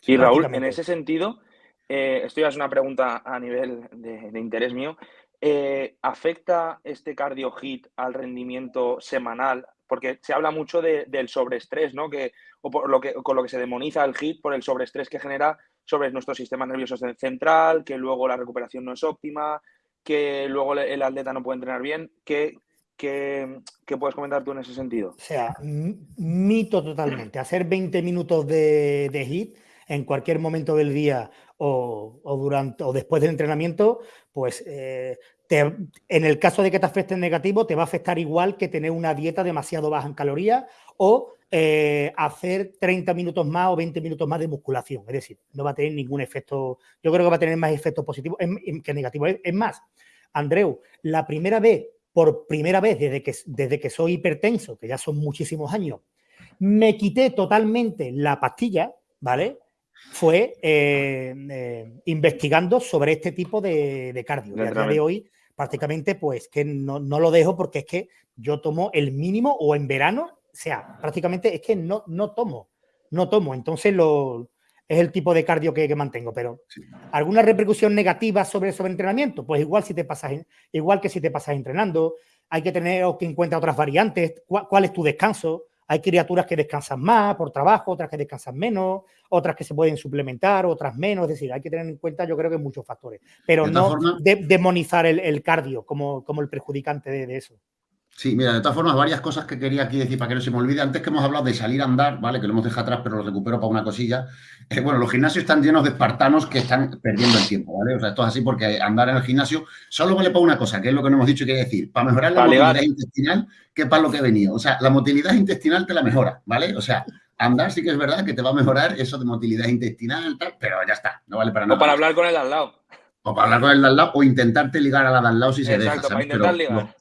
Sí, Raúl, en ese sentido, eh, esto ya es una pregunta a nivel de, interés mío. Eh, ¿Afecta este cardio hit al rendimiento semanal? Porque se habla mucho del sobreestrés, ¿no? Que, o por lo que, con lo que se demoniza el hit por el sobreestrés que genera sobre nuestro sistema nervioso central, que luego la recuperación no es óptima, que luego el atleta no puede entrenar bien. ¿Qué, ¿Qué, puedes comentar tú en ese sentido? O sea, mito totalmente. Hacer 20 minutos de, de hit en cualquier momento del día o, durante o después del entrenamiento, pues eh, en el caso de que te afecte negativo, te va a afectar igual que tener una dieta demasiado baja en calorías o eh, hacer 30 minutos más o 20 minutos más de musculación. Es decir, no va a tener ningún efecto, yo creo que va a tener más efectos positivos que negativos. Es más, Andreu, la primera vez por primera vez desde que, desde que soy hipertenso, que ya son muchísimos años, me quité totalmente la pastilla, ¿vale? Fue eh, eh, investigando sobre este tipo de, cardio. Y a día de hoy, prácticamente, pues que no, lo dejo porque es que yo tomo el mínimo o en verano, o sea, prácticamente es que no, no tomo, no tomo. Entonces lo, es el tipo de cardio que, mantengo, pero ¿alguna repercusión negativa sobre el entrenamiento? Pues igual, si te pasas, igual que si te pasas entrenando, hay que tener en cuenta otras variantes, cuál, es tu descanso. Hay criaturas que descansan más por trabajo, otras que descansan menos, otras que se pueden suplementar, otras menos. Es decir, hay que tener en cuenta, yo creo que muchos factores, pero no demonizar el, cardio como, como el perjudicante de eso. Sí, mira, de todas formas, varias cosas que quería aquí decir para que no se me olvide. Antes que hemos hablado de salir a andar, ¿vale? Que lo hemos dejado atrás, pero lo recupero para una cosilla. Eh, bueno, los gimnasios están llenos de espartanos que están perdiendo el tiempo, ¿vale? O sea, esto es así porque andar en el gimnasio solo vale para una cosa, que es lo que no hemos dicho que decir. Para mejorar la motilidad intestinal, que para lo que he venido. O sea, la motilidad intestinal te la mejora, ¿vale? O sea, andar sí que es verdad que te va a mejorar eso de motilidad intestinal, tal, pero ya está, no vale para nada. O para hablar con el al lado. O para hablar con el de al lado, o intentarte ligar a la de al lado si se deja. Exacto, para intentar ligar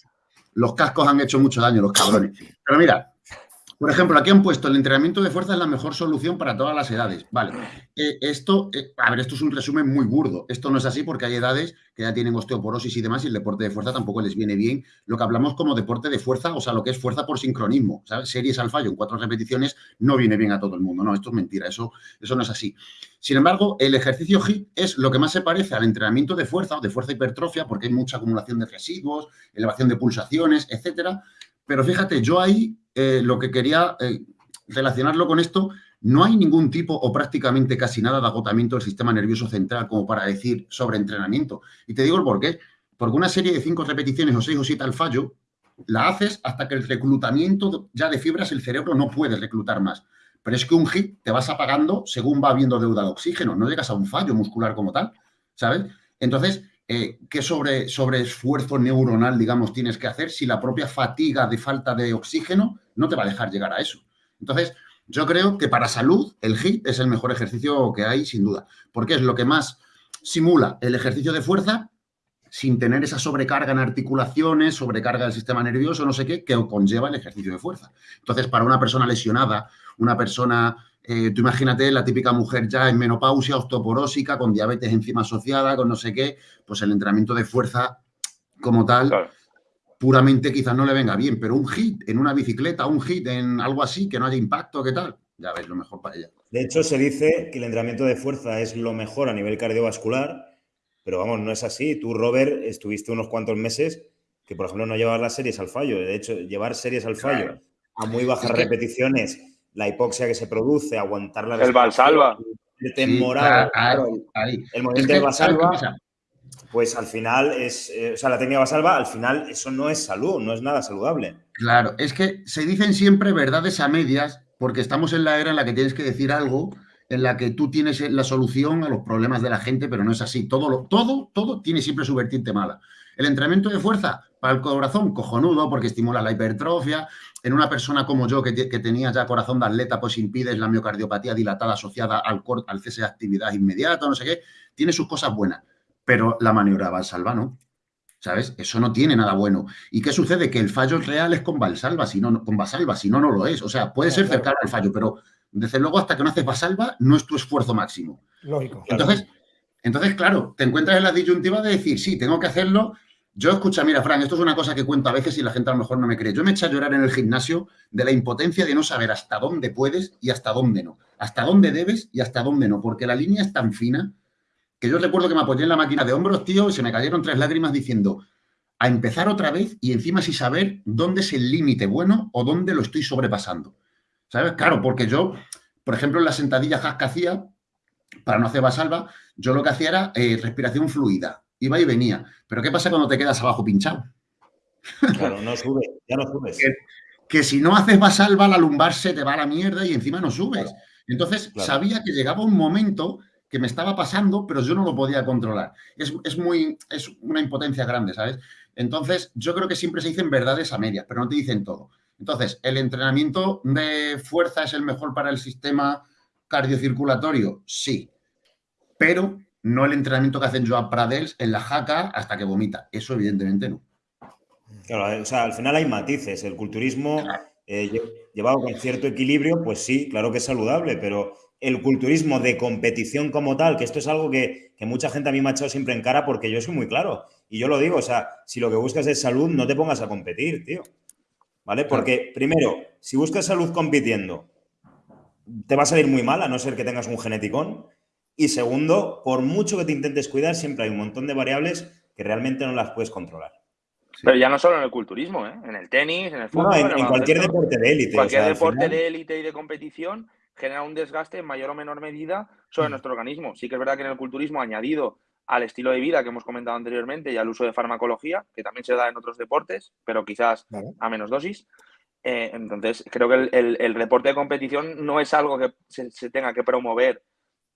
los cascos han hecho mucho daño, los cabrones. Pero mira, por ejemplo, aquí han puesto el entrenamiento de fuerza es la mejor solución para todas las edades. Vale, eh, esto, eh, a ver, esto es un resumen muy burdo. Esto no es así porque hay edades que ya tienen osteoporosis y demás y el deporte de fuerza tampoco les viene bien. Lo que hablamos como deporte de fuerza, o sea, lo que es fuerza por sincronismo. Series al fallo en cuatro repeticiones no viene bien a todo el mundo. No, esto es mentira, eso, eso no es así. Sin embargo, el ejercicio HIIT es lo que más se parece al entrenamiento de fuerza o de fuerza hipertrofia porque hay mucha acumulación de residuos, elevación de pulsaciones, etcétera. Pero fíjate, yo ahí eh, lo que quería eh, relacionarlo con esto, no hay ningún tipo o prácticamente casi nada de agotamiento del sistema nervioso central como para decir sobre entrenamiento. Y te digo el por qué. Porque una serie de cinco repeticiones o seis o siete al fallo, la haces hasta que el reclutamiento ya de fibras el cerebro no puede reclutar más. Pero es que un hit te vas apagando según va habiendo deuda de oxígeno, no llegas a un fallo muscular como tal, ¿sabes? Entonces, eh, ¿qué sobre, sobre esfuerzo neuronal, digamos, tienes que hacer si la propia fatiga de falta de oxígeno no te va a dejar llegar a eso? Entonces, yo creo que para salud el HIIT es el mejor ejercicio que hay, sin duda, porque es lo que más simula el ejercicio de fuerza sin tener esa sobrecarga en articulaciones, sobrecarga del sistema nervioso, no sé qué, que conlleva el ejercicio de fuerza. Entonces, para una persona lesionada, una persona, eh, tú imagínate la típica mujer ya en menopausia, osteoporósica, con diabetes encima asociada, con no sé qué, pues el entrenamiento de fuerza como tal, puramente quizás no le venga bien, pero un hit en una bicicleta, un hit en algo así, que no haya impacto, ¿qué tal? Ya ves, lo mejor para ella. De hecho, se dice que el entrenamiento de fuerza es lo mejor a nivel cardiovascular pero vamos, no es así. Tú, Robert, estuviste unos cuantos meses que, por ejemplo, no llevabas las series al fallo. De hecho, llevar series al fallo a muy bajas repeticiones, la hipoxia que se produce, aguantar la El Valsalva. El morado, el movimiento de Valsalva, pues al final es, eh, o sea, la técnica Valsalva, al final eso no es salud, no es nada saludable. Claro, es que se dicen siempre verdades a medias porque estamos en la era en la que tienes que decir algo en la que tú tienes la solución a los problemas de la gente, pero no es así. Todo, lo, todo, todo tiene siempre su vertiente mala. El entrenamiento de fuerza para el corazón, cojonudo, porque estimula la hipertrofia. En una persona como yo, que, tenía ya corazón de atleta, pues impides la miocardiopatía dilatada asociada al, al cese de actividad inmediata, no sé qué. Tiene sus cosas buenas, pero la maniobra Valsalva no. ¿Sabes? Eso no tiene nada bueno. ¿Y qué sucede? Que el fallo real es con Valsalva, si no, con Valsalva, si no, no lo es. O sea, puede ser cercano al fallo, pero desde luego, hasta que no haces basalva, no es tu esfuerzo máximo. Lógico. Entonces, claro. entonces, claro, te encuentras en la disyuntiva de decir, sí, tengo que hacerlo. Yo escucha, mira, Fran, esto es una cosa que cuento a veces y la gente a lo mejor no me cree. Yo me eché a llorar en el gimnasio de la impotencia de no saber hasta dónde puedes y hasta dónde no. Hasta dónde debes y hasta dónde no. Porque la línea es tan fina que yo recuerdo que me apoyé en la máquina de hombros, tío, y se me cayeron tres lágrimas diciendo, a empezar otra vez y encima sin saber dónde es el límite bueno o dónde lo estoy sobrepasando. ¿Sabes? Claro, porque yo, por ejemplo, en la sentadilla que hacía, para no hacer basalva, yo lo que hacía era eh, respiración fluida. Iba y venía. Pero ¿qué pasa cuando te quedas abajo pinchado? Claro, no subes, ya no subes. que, si no haces basalva, la lumbar se te va a la mierda y encima no subes. Entonces, sabía que llegaba un momento que me estaba pasando, pero yo no lo podía controlar. Es, es, muy, es una impotencia grande, ¿sabes? Entonces, yo creo que siempre se dicen verdades a medias, pero no te dicen todo. Entonces, ¿el entrenamiento de fuerza es el mejor para el sistema cardiocirculatorio? Sí, pero no el entrenamiento que hacen Joan Pradels en la jaca hasta que vomita. Eso evidentemente no. Claro, o sea, al final hay matices. El culturismo eh, llevado con cierto equilibrio, pues sí, claro que es saludable, pero el culturismo de competición como tal, que esto es algo que, que, mucha gente a mí me ha echado siempre en cara porque yo soy muy claro. Y yo lo digo, o sea, si lo que buscas es salud, no te pongas a competir, tío. ¿vale? Porque, primero, si buscas salud compitiendo, te va a salir muy mal, a no ser que tengas un geneticón. Y segundo, por mucho que te intentes cuidar, siempre hay un montón de variables que realmente no las puedes controlar. Pero ya no solo en el culturismo, ¿eh? en el tenis, en el fútbol. en, cualquier deporte de élite. Cualquier deporte de élite y de competición genera un desgaste en mayor o menor medida sobre mm. nuestro organismo. Sí que es verdad que en el culturismo añadido al estilo de vida que hemos comentado anteriormente y al uso de farmacología, que también se da en otros deportes, pero quizás a menos dosis. Eh, entonces, creo que el, el, deporte de competición no es algo que se, tenga que promover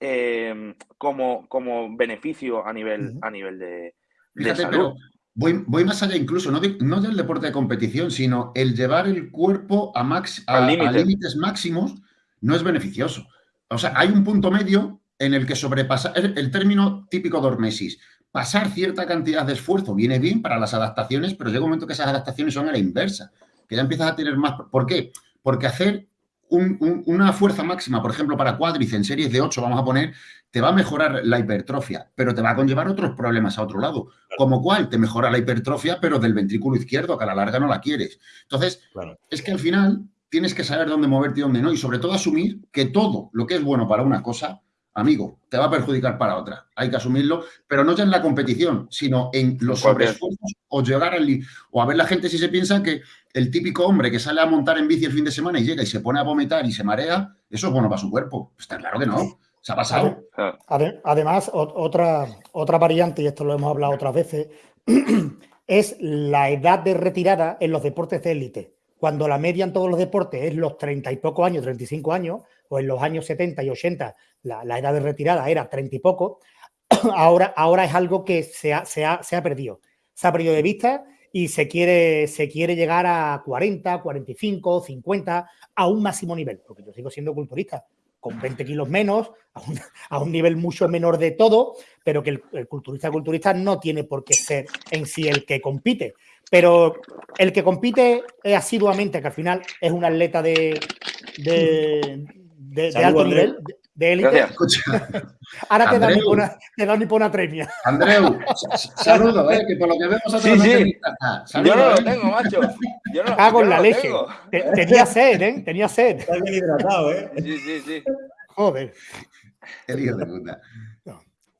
eh, como, como beneficio a nivel, a nivel de, Fíjate, Pero voy, voy, más allá incluso, no, no, del deporte de competición, sino el llevar el cuerpo a, max, a límites máximos no es beneficioso. O sea, hay un punto medio en el que sobrepasar, el, término típico de Ormesis, pasar cierta cantidad de esfuerzo viene bien para las adaptaciones, pero llega un momento que esas adaptaciones son a la inversa, que ya empiezas a tener más... ¿Por qué? Porque hacer una fuerza máxima, por ejemplo, para cuádriceps en series de 8, vamos a poner, te va a mejorar la hipertrofia, pero te va a conllevar otros problemas a otro lado. Como cual, te mejora la hipertrofia, pero del ventrículo izquierdo, que a la larga no la quieres. Entonces, es que al final tienes que saber dónde moverte y dónde no, y sobre todo asumir que todo lo que es bueno para una cosa amigo, te va a perjudicar para otra. Hay que asumirlo, pero no ya en la competición, sino en los sobreesfuerzos o llegar al o a ver la gente si se piensa que el típico hombre que sale a montar en bici el fin de semana y llega y se pone a vomitar y se marea, eso es bueno para su cuerpo. Está claro que no. Se ha pasado. Además, otra, otra variante, y esto lo hemos hablado otras veces, es la edad de retirada en los deportes de élite. Cuando la media en todos los deportes es los 30 y pocos años, 35 años, o en los años 70 y 80 la, edad de retirada era 30 y poco, ahora, ahora es algo que se ha, se, ha, se ha, perdido. Se ha perdido de vista y se quiere, se quiere llegar a 40, 45, 50, a un máximo nivel, porque yo sigo siendo culturista. con 20 kilos menos, a un, nivel mucho menor de todo, pero que el, culturista culturista no tiene por qué ser en sí el que compite. Pero el que compite asiduamente, que al final es un atleta de, alto nivel, de élite. Ahora te dan, una, te dan una premia. Andreu, saludo, ¿eh? que por lo que vemos sí, sí. Yo no lo ¿eh? tengo, macho. Yo no, Cago en la leche. Tenía sed, ¿eh? Tenía sed. Está bien hidratado, ¿eh? Sí, sí, sí. Joder. El hijo de puta.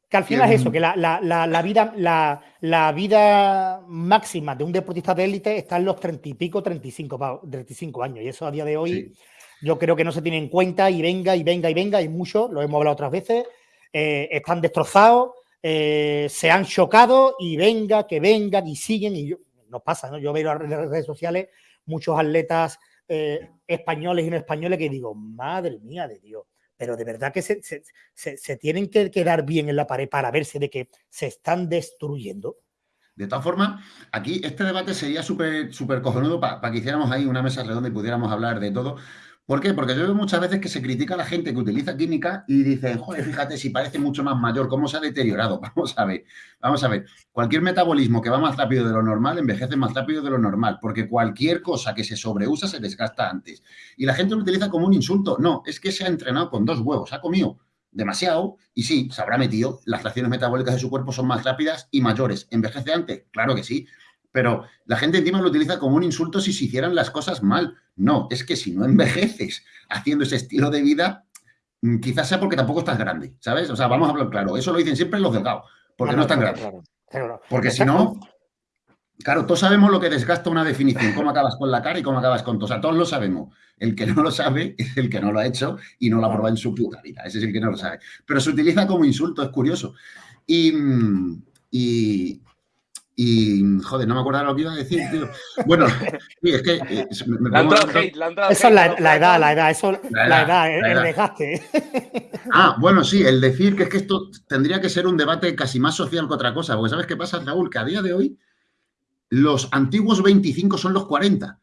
Que al final es eso, que la, la, la, vida, la, vida máxima de un deportista de élite está en los 30 y pico, 35, 35 años. Y eso a día de hoy yo creo que no se tiene en cuenta y venga y venga y venga, y mucho, lo hemos hablado otras veces, eh, están destrozados, eh, se han chocado y venga, que vengan y siguen. Y nos pasa, ¿no? Yo veo en las redes sociales muchos atletas eh, españoles y no españoles que digo, madre mía de Dios, pero de verdad que se, se, tienen que quedar bien en la pared para verse de que se están destruyendo. De todas formas, aquí este debate sería súper súper cojonudo para que hiciéramos ahí una mesa redonda y pudiéramos hablar de todo, ¿Por qué? Porque yo veo muchas veces que se critica a la gente que utiliza química y dicen, joder, fíjate, si parece mucho más mayor, ¿cómo se ha deteriorado? Vamos a ver, vamos a ver. Cualquier metabolismo que va más rápido de lo normal envejece más rápido de lo normal, porque cualquier cosa que se sobreusa se desgasta antes. Y la gente lo utiliza como un insulto. No, es que se ha entrenado con dos huevos, ha comido demasiado y sí, se habrá metido, las reacciones metabólicas de su cuerpo son más rápidas y mayores. ¿Envejece antes? Claro que sí, pero la gente encima lo utiliza como un insulto si se hicieran las cosas mal. No, es que si no envejeces haciendo ese estilo de vida, mm, quizás sea porque tampoco estás grande, ¿sabes? O sea, vamos a hablar claro. Eso lo dicen siempre los delgados, porque no, están grandes. Porque si no, claro, todos sabemos lo que desgasta una definición, cómo acabas con la cara y cómo acabas con todo. O sea, todos lo sabemos. El que no lo sabe es el que no lo ha hecho y no lo ha probado en su puta vida. Ese es el que no lo sabe. Pero se utiliza como insulto, es curioso. Y, mm, y, y, joder, no me acuerdo lo que iba a decir, tío. Bueno, sí, es que... Eh, me, la hate, la eso es la, edad, la edad, eso, la, edad, el, desgaste. Ah, bueno, sí, el decir que es que esto tendría que ser un debate casi más social que otra cosa, porque ¿sabes qué pasa, Raúl? Que a día de hoy los antiguos 25 son los 40,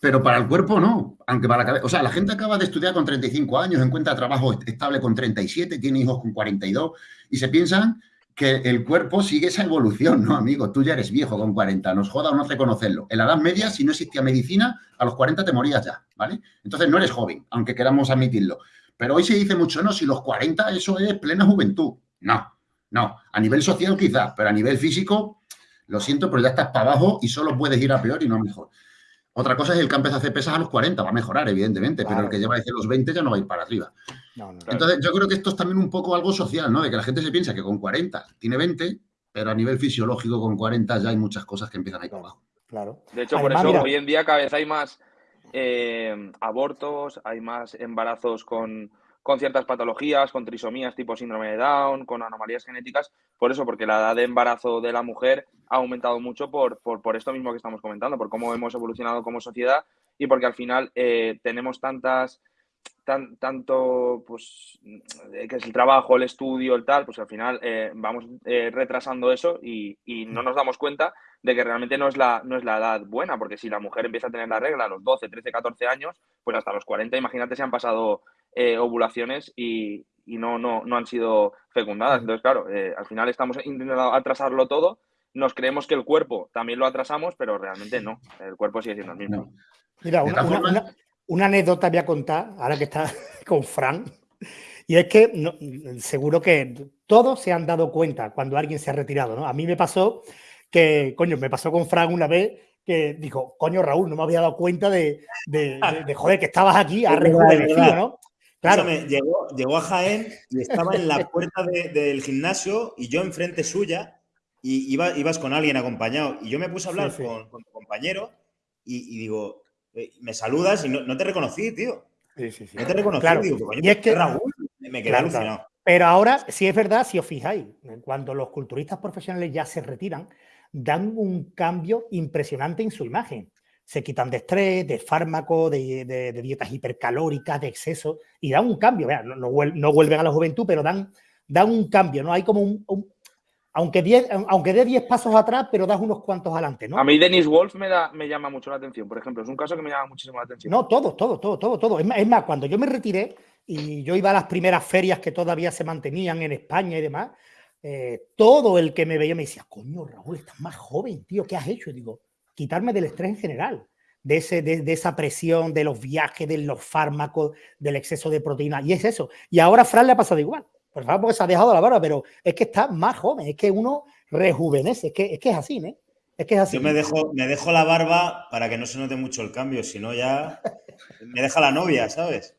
pero para el cuerpo no, aunque para la cabeza... O sea, la gente acaba de estudiar con 35 años, encuentra trabajo estable con 37, tiene hijos con 42, y se piensan que el cuerpo sigue esa evolución, ¿no, amigo? Tú ya eres viejo con 40, nos joda o no reconocerlo. En la Edad Media, si no existía medicina, a los 40 te morías ya, ¿vale? Entonces no eres joven, aunque queramos admitirlo. Pero hoy se dice mucho, no, si los 40 eso es plena juventud. No, no. A nivel social quizás, pero a nivel físico, lo siento, pero ya estás para abajo y solo puedes ir a peor y no mejor. Otra cosa es el que empieza a hacer pesas a los 40, va a mejorar, evidentemente, pero el que lleva desde los 20 ya no va a ir para arriba. Entonces, yo creo que esto es también un poco algo social, ¿no? De que la gente se piensa que con 40 tiene 20, pero a nivel fisiológico con 40 ya hay muchas cosas que empiezan a ir para abajo. Claro. De hecho, por eso hoy en día cada vez hay más eh, abortos, hay más embarazos con, con ciertas patologías, con trisomías tipo síndrome de Down, con anomalías genéticas, por eso, porque la edad de embarazo de la mujer ha aumentado mucho por, por, esto mismo que estamos comentando, por cómo hemos evolucionado como sociedad y porque al final eh, tenemos tantas, tan, tanto, pues, que es el trabajo, el estudio, el tal, pues al final eh, vamos eh, retrasando eso y, y, no nos damos cuenta de que realmente no es, la, no es la edad buena, porque si la mujer empieza a tener la regla a los 12, 13, 14 años, pues hasta los 40, imagínate, se han pasado eh, ovulaciones y, no, no, no han sido fecundadas. Entonces, claro, eh, al final estamos intentando atrasarlo todo. Nos creemos que el cuerpo también lo atrasamos, pero realmente no. El cuerpo sigue siendo el mismo. Mira, una, anécdota voy a contar, ahora que está con Fran, y es que seguro que todos se han dado cuenta cuando alguien se ha retirado, ¿no? A mí me pasó que, coño, me pasó con Fran una vez que dijo, coño, Raúl, no me había dado cuenta de, de, de joder, que estabas aquí a rejuvenecido, ¿no? Claro. llegó, llegó, a Jaén y estaba en la puerta del gimnasio y yo enfrente suya y iba, ibas con alguien acompañado. Y yo me puse a hablar Con, tu compañero y, digo, eh, me saludas y no, te reconocí, tío. Sí, sí, sí. No te reconocí, digo, y es que Raúl, me quedé alucinado. Pero ahora, si es verdad, si os fijáis, cuando los culturistas profesionales ya se retiran, dan un cambio impresionante en su imagen se quitan de estrés, de fármacos, de, dietas hipercalóricas, de exceso, y dan un cambio. no, vuelven a la juventud, pero dan, dan un cambio, ¿no? Hay como un, aunque, diez, aunque dé 10 pasos atrás, pero das unos cuantos adelante, ¿no? A mí Dennis Wolf me, da, me llama mucho la atención, por ejemplo. Es un caso que me llama muchísimo la atención. No, todo, todo, todo, todo, todo. Es más, cuando yo me retiré y yo iba a las primeras ferias que todavía se mantenían en España y demás, eh, todo el que me veía me decía, coño, Raúl, estás más joven, tío, ¿qué has hecho? Y digo, quitarme del estrés en general, de, ese, de, esa presión, de los viajes, de los fármacos, del exceso de proteína. Y es eso. Y ahora a Fran le ha pasado igual. Por favor, porque se ha dejado la barba, pero es que está más joven, es que uno rejuvenece, es que es, que es así, ¿eh? Es que es así. Yo me dejo, me dejo la barba para que no se note mucho el cambio, si no ya me deja la novia, ¿sabes?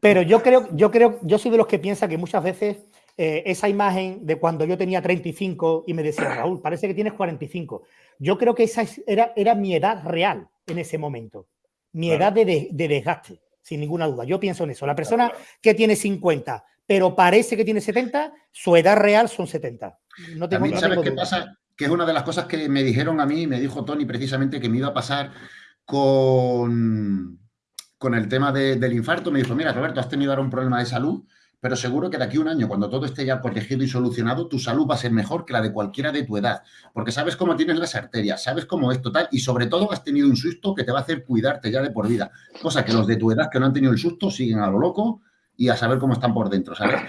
Pero yo creo, yo creo, yo soy de los que piensa que muchas veces eh, esa imagen de cuando yo tenía 35 y me decía, Raúl, parece que tienes 45. Yo creo que esa era, era mi edad real en ese momento, mi edad de, desgaste, sin ninguna duda. Yo pienso en eso. La persona que tiene 50, pero parece que tiene 70, su edad real son 70. No tengo, También, ¿sabes qué pasa? Que es una de las cosas que me dijeron a mí, me dijo Tony precisamente que me iba a pasar con, con el tema del infarto. Me dijo, mira, Roberto, has tenido ahora un problema de salud pero seguro que de aquí a un año, cuando todo esté ya protegido y solucionado, tu salud va a ser mejor que la de cualquiera de tu edad, porque sabes cómo tienes las arterias, sabes cómo es total y sobre todo has tenido un susto que te va a hacer cuidarte ya de por vida, cosa que los de tu edad que no han tenido el susto siguen a lo loco y a saber cómo están por dentro, ¿sabes?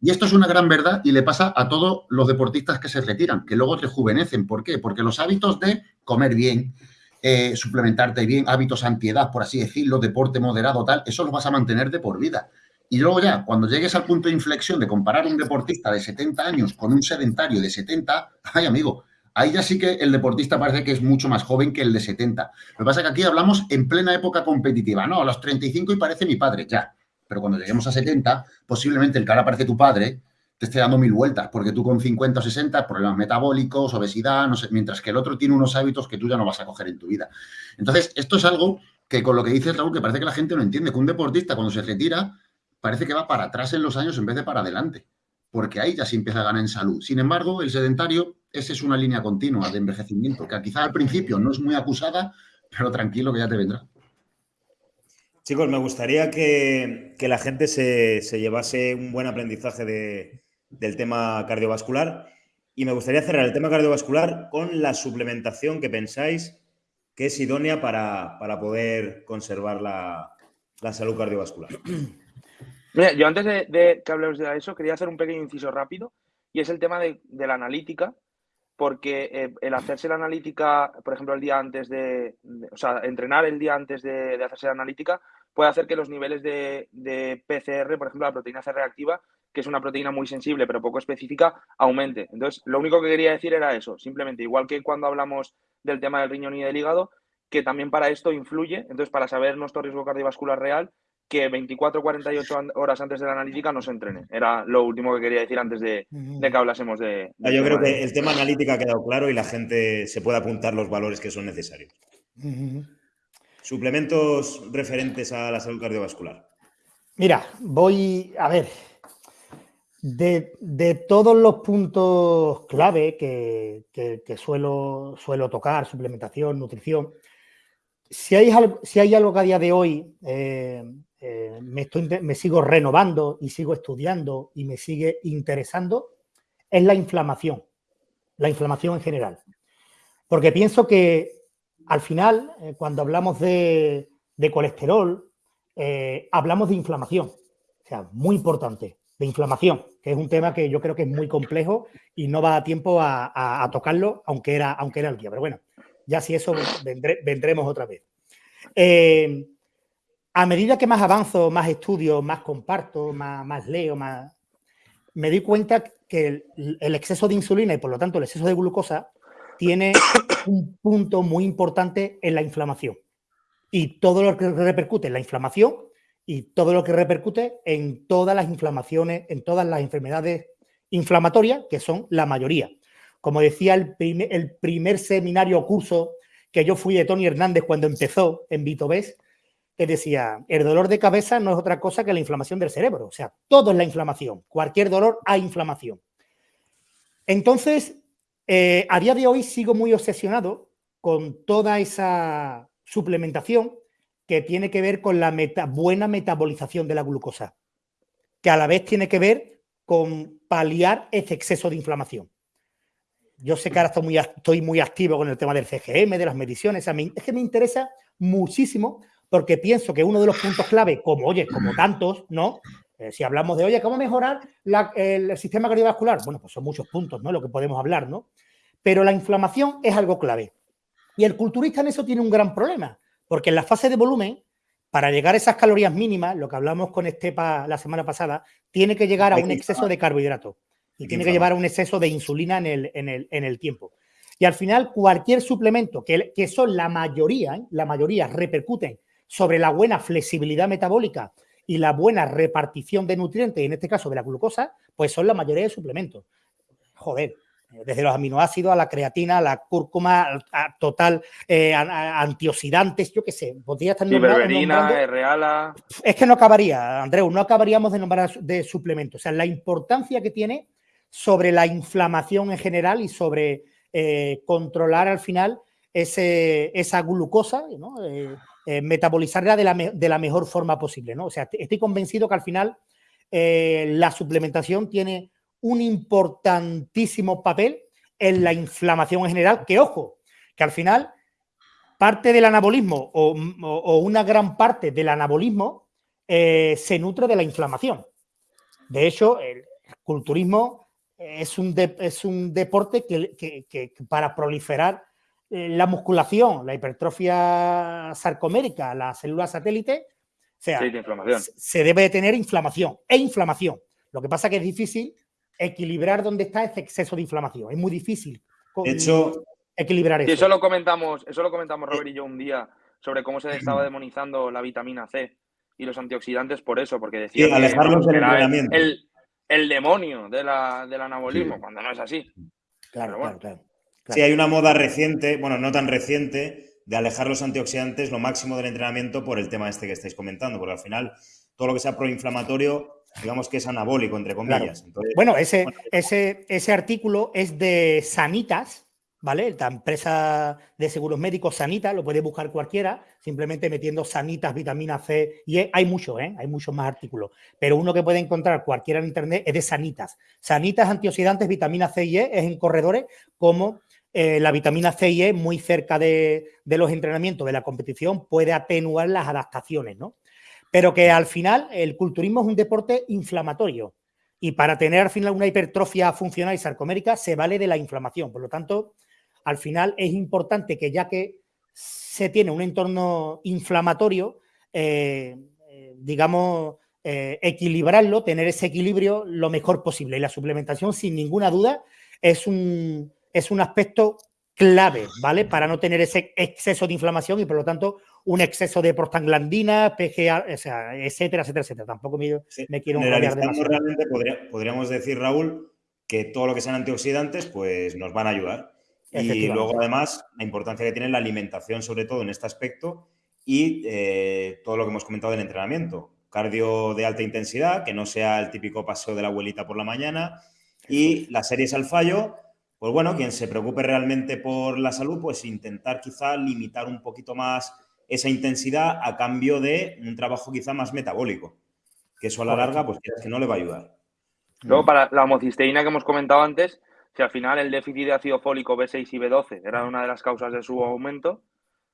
Y esto es una gran verdad y le pasa a todos los deportistas que se retiran, que luego rejuvenecen. ¿Por qué? Porque los hábitos de comer bien, eh, suplementarte bien, hábitos antiedad, por así decirlo, deporte moderado, tal, eso lo vas a mantener de por vida. Y luego ya, cuando llegues al punto de inflexión de comparar un deportista de 70 años con un sedentario de 70, ay amigo, ahí ya sí que el deportista parece que es mucho más joven que el de 70. Lo que pasa es que aquí hablamos en plena época competitiva, ¿no? A los 35 y parece mi padre, ya. Pero cuando lleguemos a 70, posiblemente el que ahora parece tu padre te esté dando mil vueltas, porque tú con 50 o 60, problemas metabólicos, obesidad, no sé, mientras que el otro tiene unos hábitos que tú ya no vas a coger en tu vida. Entonces, esto es algo que con lo que dices, Raúl, que parece que la gente no entiende, que un deportista cuando se retira parece que va para atrás en los años en vez de para adelante, porque ahí ya se empieza a ganar en salud. Sin embargo, el sedentario, esa es una línea continua de envejecimiento, que quizá al principio no es muy acusada, pero tranquilo que ya te vendrá. Chicos, me gustaría que, la gente se, llevase un buen aprendizaje del tema cardiovascular y me gustaría cerrar el tema cardiovascular con la suplementación que pensáis que es idónea para, poder conservar la, la salud cardiovascular. Mira, yo antes de, que hablemos de eso, quería hacer un pequeño inciso rápido y es el tema de, la analítica, porque eh, el hacerse la analítica, por ejemplo, el día antes de, o sea, entrenar el día antes de, hacerse la analítica puede hacer que los niveles de, PCR, por ejemplo, la proteína C reactiva, que es una proteína muy sensible pero poco específica, aumente. Entonces, lo único que quería decir era eso, simplemente, igual que cuando hablamos del tema del riñón y del hígado, que también para esto influye, entonces, para saber nuestro riesgo cardiovascular real, que 24 48 horas antes de la analítica no se entrene. Era lo último que quería decir antes de, que hablásemos de... Yo creo que el tema analítica ha quedado claro y la gente se puede apuntar los valores que son necesarios. Suplementos referentes a la salud cardiovascular. Mira, voy a ver. De, todos los puntos clave que, suelo, suelo tocar, suplementación, nutrición, si hay, si hay algo que a día de hoy eh, eh, me, estoy, me sigo renovando y sigo estudiando y me sigue interesando, es la inflamación, la inflamación en general. Porque pienso que al final, eh, cuando hablamos de, colesterol, eh, hablamos de inflamación, o sea, muy importante, de inflamación, que es un tema que yo creo que es muy complejo y no va a tiempo a, tocarlo, aunque era, aunque era el día. Pero bueno, ya si eso vendremos otra vez a medida que más avanzo, más estudio, más comparto, más, leo, más, me doy cuenta que el, exceso de insulina y por lo tanto el exceso de glucosa tiene un punto muy importante en la inflamación. Y todo lo que repercute en la inflamación y todo lo que repercute en todas las inflamaciones, en todas las enfermedades inflamatorias, que son la mayoría. Como decía el primer, el primer seminario o curso que yo fui de Tony Hernández cuando empezó en Vitobés, que decía, el dolor de cabeza no es otra cosa que la inflamación del cerebro. O sea, todo es la inflamación. Cualquier dolor hay inflamación. Entonces, eh, a día de hoy sigo muy obsesionado con toda esa suplementación que tiene que ver con la buena metabolización de la glucosa, que a la vez tiene que ver con paliar ese exceso de inflamación. Yo sé que ahora estoy muy, estoy muy activo con el tema del CGM, de las mediciones. es que me interesa muchísimo porque pienso que uno de los puntos clave, como oye, como tantos, ¿no? Eh, si hablamos de, oye, ¿cómo mejorar el, sistema cardiovascular? Bueno, pues son muchos puntos, ¿no? Lo que podemos hablar, ¿no? Pero la inflamación es algo clave. Y el culturista en eso tiene un gran problema, porque en la fase de volumen, para llegar a esas calorías mínimas, lo que hablamos con Estepa la semana pasada, tiene que llegar a un exceso de carbohidratos y tiene que llevar a un exceso de insulina en el, en el, en el tiempo. Y al final, cualquier suplemento, que, que son la mayoría, ¿eh? la mayoría repercuten sobre la buena flexibilidad metabólica y la buena repartición de nutrientes, en este caso de la glucosa, pues son la mayoría de suplementos. Joder, desde los aminoácidos a la creatina, a la cúrcuma, a total eh, antioxidantes, yo qué sé, podría estar nombrando. reala. Es que no acabaría, Andreu, no acabaríamos de nombrar de suplementos. O sea, la importancia que tiene sobre la inflamación en general y sobre eh, controlar al final ese, esa glucosa, ¿no? Eh, eh, metabolizarla de la, de la, mejor forma posible. ¿no? O sea, estoy convencido que al final eh, la suplementación tiene un importantísimo papel en la inflamación en general, que ojo, que al final parte del anabolismo o, una gran parte del anabolismo eh, se nutre de la inflamación. De hecho, el culturismo es un, es un deporte que para proliferar la musculación, la hipertrofia sarcomérica, la célula satélite, o sea, se debe de tener inflamación e inflamación. Lo que pasa es que es difícil equilibrar dónde está ese exceso de inflamación. Es muy difícil hecho, equilibrar eso. eso lo comentamos, eso lo comentamos Robert y yo un día sobre cómo se estaba demonizando la vitamina C y los antioxidantes por eso, porque decía que el, el, demonio del anabolismo, cuando no es así. Claro, claro, claro. Sí, hay una moda reciente, bueno, no tan reciente, de alejar los antioxidantes lo máximo del entrenamiento por el tema este que estáis comentando, porque al final todo lo que sea proinflamatorio, digamos que es anabólico, entre comillas. bueno, ese, Ese, ese artículo es de Sanitas, ¿vale? La empresa de seguros médicos Sanitas, lo puede buscar cualquiera, simplemente metiendo Sanitas, vitamina C y E. Hay muchos, ¿eh? Hay muchos más artículos, pero uno que puede encontrar cualquiera en internet es de Sanitas. Sanitas, antioxidantes, vitamina C y E, es en corredores como eh, la vitamina C y E muy cerca de, los entrenamientos de la competición puede atenuar las adaptaciones, ¿no? Pero que al final el culturismo es un deporte inflamatorio y para tener al final una hipertrofia funcional y sarcomérica se vale de la inflamación. Por lo tanto, al final es importante que ya que se tiene un entorno inflamatorio, eh, eh, digamos, equilibrarlo, tener ese equilibrio lo mejor posible. Y la suplementación, sin ninguna duda, es un, es un aspecto clave, ¿vale? Para no tener ese exceso de inflamación y por lo tanto un exceso de prostaglandina, PGA, o sea, etcétera, etcétera, etcétera. Tampoco me, me quiero realmente podríamos decir, Raúl, que todo lo que sean antioxidantes, pues nos van a ayudar. Y luego, además, la importancia que tiene la alimentación, sobre todo en este aspecto, y eh, todo lo que hemos comentado del entrenamiento. Cardio de alta intensidad, que no sea el típico paseo de la abuelita por la mañana, y las series al fallo, pues bueno, quien se preocupe realmente por la salud, pues intentar quizá limitar un poquito más esa intensidad a cambio de un trabajo quizá más metabólico, que eso a la larga, pues que no le va a ayudar. Luego, para la homocisteína que hemos comentado antes, si al final el déficit de ácido fólico B6 y B12 era una de las causas de su aumento,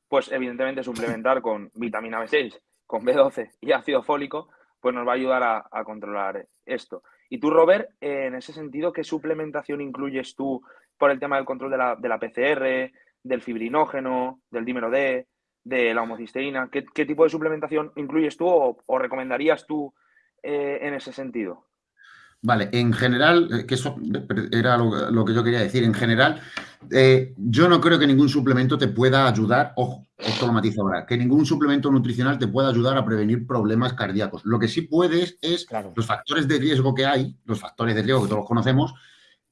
pues evidentemente suplementar con vitamina B6, con B12 y ácido fólico, pues nos va a ayudar a, a controlar esto. Y tú, Robert, en ese sentido, ¿qué suplementación incluyes tú por el tema del control de la, de la PCR, del fibrinógeno, del dímero D, de la homocisteína? ¿Qué, tipo de suplementación incluyes tú o, recomendarías tú eh, en ese sentido? Vale, en general, eh, que eso era lo, que yo quería decir, en general, eh, yo no creo que ningún suplemento te pueda ayudar, ojo, esto lo matizo ahora, que ningún suplemento nutricional te pueda ayudar a prevenir problemas cardíacos. Lo que sí puedes es los factores de riesgo que hay, los factores de riesgo que todos conocemos,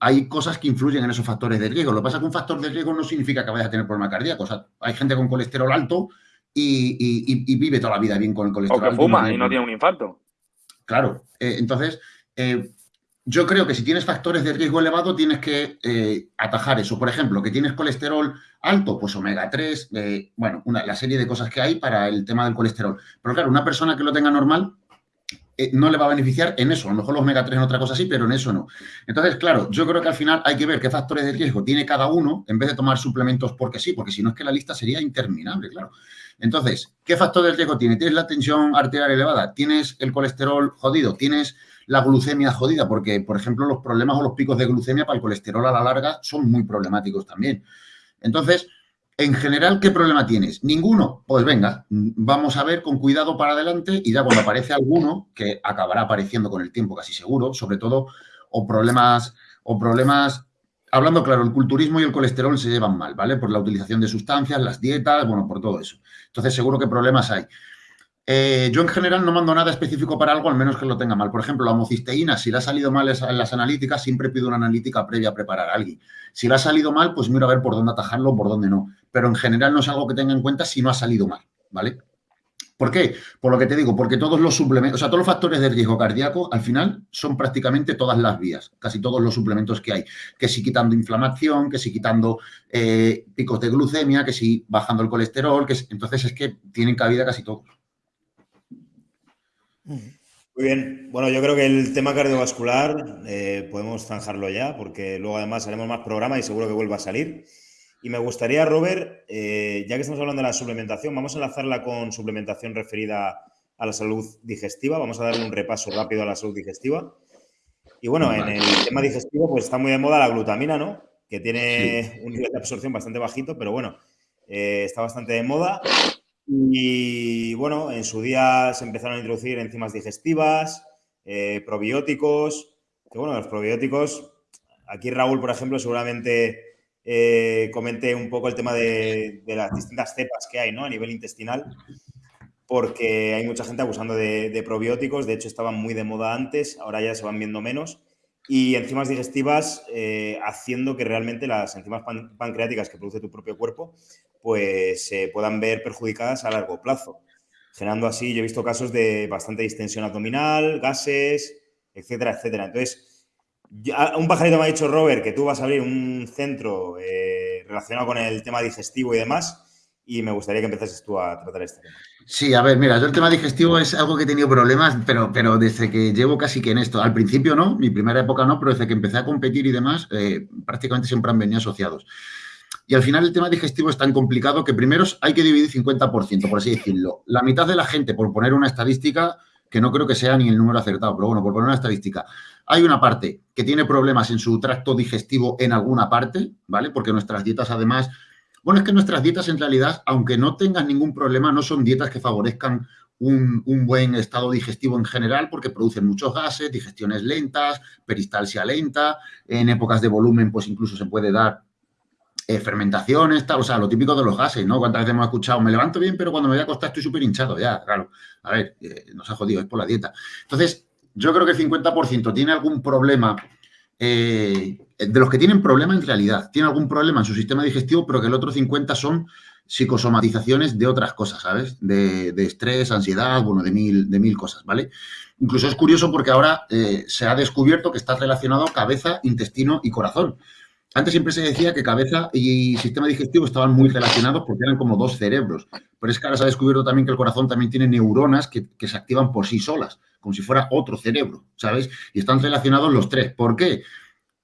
hay cosas que influyen en esos factores de riesgo. Lo que pasa es que un factor de riesgo no significa que vayas a tener problemas cardíacos. O sea, hay gente con colesterol alto y, vive toda la vida bien con el colesterol alto. O que fuma y no tiene un infarto. Claro. Eh, entonces, yo creo que si tienes factores de riesgo elevado, tienes que eh, atajar eso. Por ejemplo, que tienes colesterol alto, pues omega 3, eh, bueno, una, la serie de cosas que hay para el tema del colesterol. Pero claro, una persona que lo tenga normal, eh, no le va a beneficiar en eso. A lo mejor los omega 3 en otra cosa sí, pero en eso no. Entonces, claro, yo creo que al final hay que ver qué factores de riesgo tiene cada uno en vez de tomar suplementos porque sí, porque si no es que la lista sería interminable, claro. Entonces, ¿qué factores de riesgo tiene? ¿Tienes la tensión arterial elevada? ¿Tienes el colesterol jodido? ¿Tienes la glucemia jodida? Porque, por ejemplo, los problemas o los picos de glucemia para el colesterol a la larga son muy problemáticos también. Entonces, en general, ¿qué problema tienes? Ninguno. Pues venga, vamos a ver con cuidado para adelante y ya cuando aparece alguno, que acabará apareciendo con el tiempo casi seguro, sobre todo, o problemas, o problemas, hablando claro, el culturismo y el colesterol se llevan mal, ¿vale? Por la utilización de sustancias, las dietas, bueno, por todo eso. Entonces, seguro que problemas hay. Eh, yo en general no mando nada específico para algo, al menos que lo tenga mal. Por ejemplo, la homocisteína, si le ha salido mal en las analíticas, siempre pido una analítica previa a preparar a alguien. Si le ha salido mal, pues miro a ver por dónde atajarlo o por dónde no. Pero en general no es algo que tenga en cuenta si no ha salido mal, ¿vale? ¿Por qué? Por lo que te digo, porque todos los suplementos, o sea, todos los factores de riesgo cardíaco, al final son prácticamente todas las vías, casi todos los suplementos que hay. Que si quitando inflamación, que si quitando eh, picos de glucemia, que si bajando el colesterol, que entonces es que tienen cabida casi todos. Muy bien. Bueno, yo creo que el tema cardiovascular eh, podemos zanjarlo ya, porque luego además haremos más programa y seguro que vuelva a salir. Y me gustaría, Robert, eh, ya que estamos hablando de la suplementación, vamos a enlazarla con suplementación referida a la salud digestiva. Vamos a darle un repaso rápido a la salud digestiva. Y bueno, en el tema digestivo, pues está muy de moda la glutamina, ¿no? Que tiene un nivel de absorción bastante bajito, pero bueno, eh, está bastante de moda. Y bueno, en su día se empezaron a introducir enzimas digestivas, eh, probióticos, que bueno, los probióticos, aquí Raúl, por ejemplo, seguramente eh, comenté un poco el tema de, las distintas cepas que hay ¿no? a nivel intestinal, porque hay mucha gente abusando de, probióticos, de hecho estaban muy de moda antes, ahora ya se van viendo menos, y enzimas digestivas eh, haciendo que realmente las enzimas pancreáticas que produce tu propio cuerpo pues se puedan ver perjudicadas a largo plazo. Generando así, yo he visto casos de bastante distensión abdominal, gases, etcétera, etcétera. Entonces, un pajarito me ha dicho, Robert, que tú vas a abrir un centro eh, relacionado con el tema digestivo y demás, y me gustaría que empezases tú a tratar este tema. Sí, a ver, mira, yo el tema digestivo es algo que he tenido problemas, pero, pero desde que llevo casi que en esto. Al principio no, mi primera época no, pero desde que empecé a competir y demás, eh, prácticamente siempre han venido asociados. Y al final el tema digestivo es tan complicado que primero hay que dividir 50%, por así decirlo. La mitad de la gente, por poner una estadística, que no creo que sea ni el número acertado, pero bueno, por poner una estadística, hay una parte que tiene problemas en su tracto digestivo en alguna parte, ¿vale? Porque nuestras dietas además, bueno, es que nuestras dietas en realidad, aunque no tengan ningún problema, no son dietas que favorezcan un, un, buen estado digestivo en general porque producen muchos gases, digestiones lentas, peristalsia lenta, en épocas de volumen pues incluso se puede dar eh, fermentaciones, tal, o sea, lo típico de los gases, ¿no? Cuántas veces hemos escuchado, me levanto bien, pero cuando me voy a acostar estoy súper hinchado, ya, claro. A ver, eh, nos ha jodido, es por la dieta. Entonces, yo creo que el 50% tiene algún problema, eh, de los que tienen problema en realidad, tiene algún problema en su sistema digestivo, pero que el otro 50% son psicosomatizaciones de otras cosas, ¿sabes? De, estrés, ansiedad, bueno, de mil, de mil cosas, ¿vale? Incluso es curioso porque ahora se ha descubierto que está relacionado cabeza, intestino y corazón. Antes siempre se decía que cabeza y sistema digestivo estaban muy relacionados porque eran como dos cerebros. Pero es que ahora se ha descubierto también que el corazón también tiene neuronas que, se activan por sí solas, como si fuera otro cerebro, ¿sabes? Y están relacionados los tres. ¿Por qué?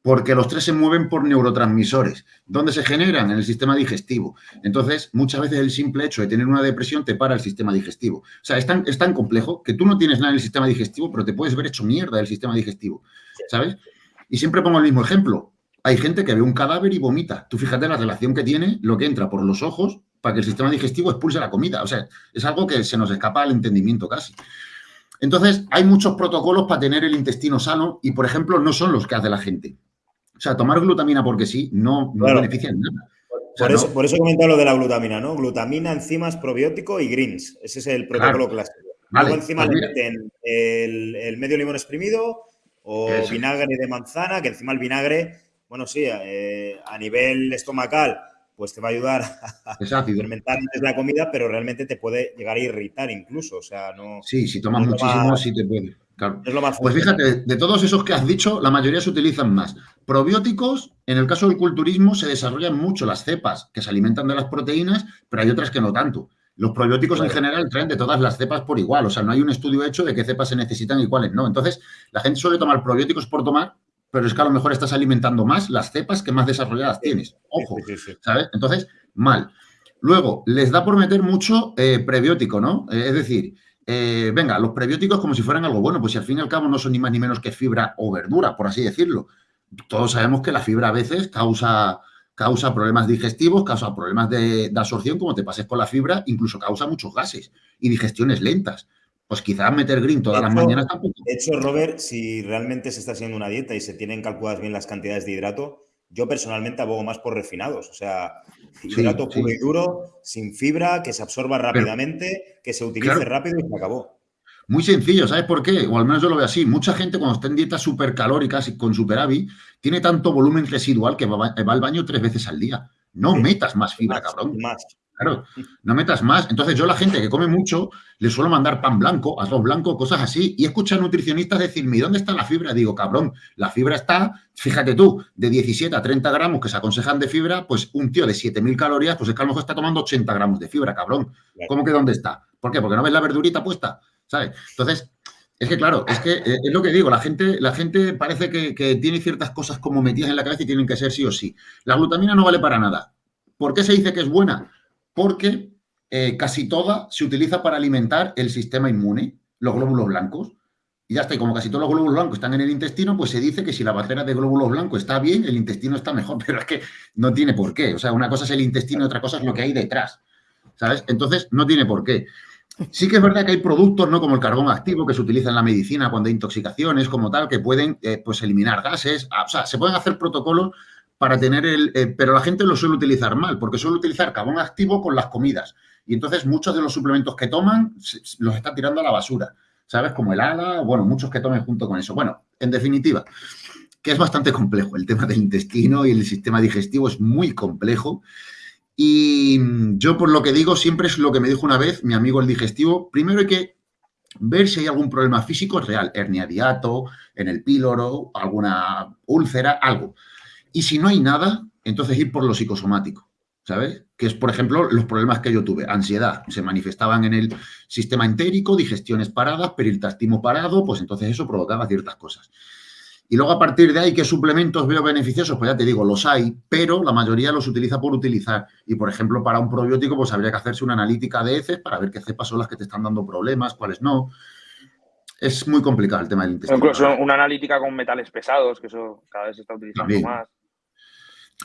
Porque los tres se mueven por neurotransmisores. ¿Dónde se generan? En el sistema digestivo. Entonces, muchas veces el simple hecho de tener una depresión te para el sistema digestivo. O sea, es tan, es tan complejo que tú no tienes nada en el sistema digestivo, pero te puedes ver hecho mierda del sistema digestivo, ¿sabes? Y siempre pongo el mismo ejemplo hay gente que ve un cadáver y vomita. Tú fíjate la relación que tiene lo que entra por los ojos para que el sistema digestivo expulse la comida. O sea, es algo que se nos escapa al entendimiento casi. Entonces, hay muchos protocolos para tener el intestino sano y, por ejemplo, no son los que hace la gente. O sea, tomar glutamina porque sí no, beneficia en nada. por, eso, por eso he comentado lo de la glutamina, ¿no? Glutamina, enzimas, probiótico y greens. Ese es el protocolo clásico. Luego encima pues le meten el, medio limón exprimido o vinagre de manzana, que encima el vinagre bueno, sí, eh, a nivel estomacal, pues te va a ayudar a fermentar antes la comida, pero realmente te puede llegar a irritar incluso. O sea, no. Sí, si tomas muchísimo, sí te puede. Es lo más pues fíjate, de todos esos que has dicho, la mayoría se utilizan más. Probióticos, en el caso del culturismo, se desarrollan mucho las cepas que se alimentan de las proteínas, pero hay otras que no tanto. Los probióticos en general traen de todas las cepas por igual, o sea, no hay un estudio hecho de qué cepas se necesitan y cuáles no. Entonces, la gente suele tomar probióticos por tomar, pero es que a lo mejor estás alimentando más las cepas que más desarrolladas tienes. Ojo, ¿sabes? Entonces, mal. Luego, les da por meter mucho eh, prebiótico, ¿no? Eh, es decir, eh, venga, los prebióticos como si fueran algo bueno, pues si al fin y al cabo no son ni más ni menos que fibra o verdura, por así decirlo. Todos sabemos que la fibra a veces causa causa problemas digestivos, causa problemas de, absorción, como te pases con la fibra, incluso causa muchos gases y digestiones lentas. Pues quizás meter green todas las mañanas tampoco. De hecho, Robert, si realmente se está haciendo una dieta y se tienen calculadas bien las cantidades de hidrato, yo personalmente abogo más por refinados. O sea, hidrato puro y duro, sin fibra, que se absorba rápidamente, que se utilice rápido y se acabó. Muy sencillo, ¿sabes por qué? O al menos yo lo veo así. Mucha gente cuando está en dietas supercalóricas y con superávit tiene tanto volumen residual que va, al baño tres veces al día. No metas más fibra, cabrón. Más. Claro, no metas más. Entonces yo la gente que come mucho le suelo mandar pan blanco, arroz blanco, cosas así. Y escuchar nutricionistas decirme, ¿dónde está la fibra? Digo, cabrón, la fibra está, fíjate tú, de 17 a 30 gramos que se aconsejan de fibra, pues un tío de 7.000 calorías, pues es que a lo mejor está tomando 80 gramos de fibra, cabrón. ¿Cómo que dónde está? ¿Por qué? Porque no ves la verdurita puesta. ¿sabes? Entonces, es que claro, es que eh, es lo que digo, la gente, la gente parece que, tiene ciertas cosas como metidas en la cabeza y tienen que ser sí o sí. La glutamina no vale para nada. ¿Por qué se dice que es buena? Porque eh, casi toda se utiliza para alimentar el sistema inmune, los glóbulos blancos. Y ya está, y como casi todos los glóbulos blancos están en el intestino, pues se dice que si la barrera de glóbulos blancos está bien, el intestino está mejor, pero es que no tiene por qué. O sea, una cosa es el intestino y otra cosa es lo que hay detrás. ¿Sabes? Entonces, no tiene por qué. Sí que es verdad que hay productos, ¿no? Como el carbón activo que se utiliza en la medicina cuando hay intoxicaciones, como tal, que pueden, eh, pues, eliminar gases. Ah, o sea, se pueden hacer protocolos para tener el... Eh, pero la gente lo suele utilizar mal, porque suele utilizar carbón activo con las comidas. Y entonces muchos de los suplementos que toman los está tirando a la basura. ¿Sabes? Como el ala, bueno, muchos que tomen junto con eso. Bueno, en definitiva, que es bastante complejo. El tema del intestino y el sistema digestivo es muy complejo. Y yo por lo que digo siempre es lo que me dijo una vez mi amigo el digestivo. Primero hay que ver si hay algún problema físico real, hernia diato, en el píloro, alguna úlcera, algo. Y si no hay nada, entonces ir por lo psicosomático, ¿sabes? Que es, por ejemplo, los problemas que yo tuve. Ansiedad, se manifestaban en el sistema entérico, digestiones paradas, peritastimo parado, pues entonces eso provocaba ciertas cosas. Y luego a partir de ahí, ¿qué suplementos veo beneficiosos? Pues ya te digo, los hay, pero la mayoría los utiliza por utilizar. Y por ejemplo, para un probiótico, pues habría que hacerse una analítica de heces para ver qué cepas son las que te están dando problemas, cuáles no. Es muy complicado el tema del intestino. Incluso una analítica con metales pesados, que eso cada vez se está utilizando más.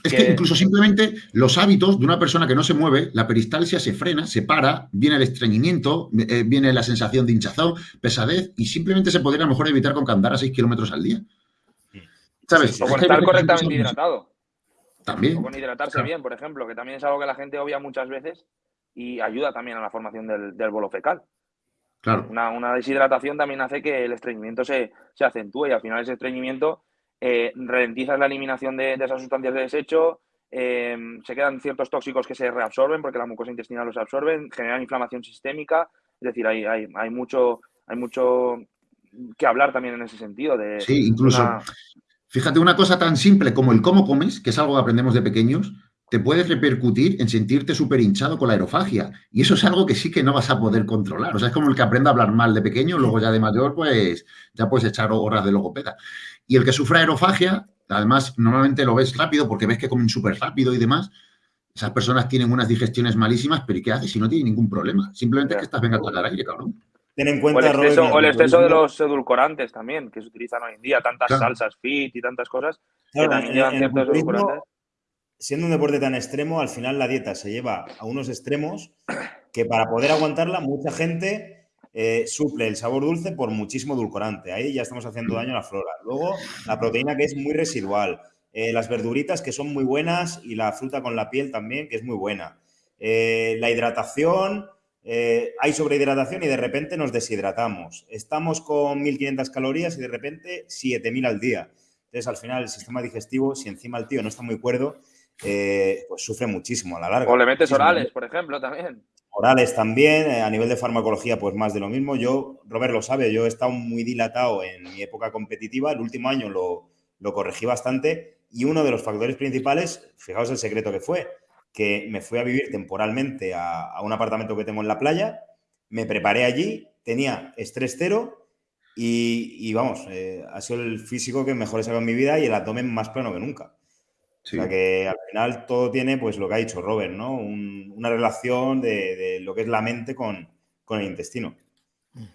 Es que... incluso simplemente los hábitos de una persona que no se mueve, la peristalsia se frena, se para, viene el estreñimiento, eh, viene la sensación de hinchazón, pesadez, y simplemente se podría a lo mejor evitar con que andar a 6 kilómetros al día. ¿Sabes? O con estar correctamente hidratado. También. O con hidratarse bien, por ejemplo, que también es algo que la gente obvia muchas veces y ayuda también a la formación del, bolo fecal. Claro. Una, deshidratación también hace que el estreñimiento se, acentúe y al final ese estreñimiento eh, ralentiza la eliminación de, esas sustancias de desecho, em, se quedan ciertos tóxicos que se reabsorben porque la mucosa intestinal los absorben, generan inflamación sistémica, es decir, hay, hay, hay mucho, hay mucho que hablar también en ese sentido. De sí, incluso, Fíjate, una cosa tan simple como el cómo comes, que es algo que aprendemos de pequeños, te puede repercutir en sentirte súper hinchado con la aerofagia. Y eso es algo que sí que no vas a poder controlar. O sea, es como el que aprende a hablar mal de pequeño, luego ya de mayor, pues ya puedes echar horas de logopeda. Y el que sufra aerofagia, además, normalmente lo ves rápido porque ves que comen súper rápido y demás. Esas personas tienen unas digestiones malísimas, pero ¿y qué haces si no tienen ningún problema? Simplemente que estás venga a tragar aire, cabrón. Ten en cuenta, o el exceso, de los edulcorantes también, que se utilizan hoy en día, tantas salsas fit y tantas cosas, que también llevan ciertos edulcorantes. Siendo un deporte tan extremo, al final la dieta se lleva a unos extremos que para poder aguantarla, mucha gente eh, suple el sabor dulce por muchísimo edulcorante. Ahí ya estamos haciendo daño a la flora. Luego, la proteína que es muy residual. Eh, las verduritas que son muy buenas y la fruta con la piel también, que es muy buena. Eh, la hidratación, hay sobrehidratación y de repente nos deshidratamos. Estamos con 1.500 calorías y de repente 7.000 al día. Entonces, al final, el sistema digestivo, si encima el tío no está muy cuerdo, eh, pues sufre muchísimo a la larga. O le metes orales, por ejemplo, también. Orales también, eh, a nivel de farmacología, pues más de lo mismo. Yo, Robert lo sabe, yo he estado muy dilatado en mi época competitiva, el último año lo, lo corregí bastante y uno de los factores principales, fijaos el secreto que fue, que me fui a vivir temporalmente a, un apartamento que tengo en la playa, me preparé allí, tenía estrés cero y, vamos, eh, ha sido el físico que mejor he sacado en mi vida y el abdomen más plano que nunca. O sea que al final todo tiene, pues lo que ha dicho Robert, ¿no? una relación de, lo que es la mente con, con el intestino.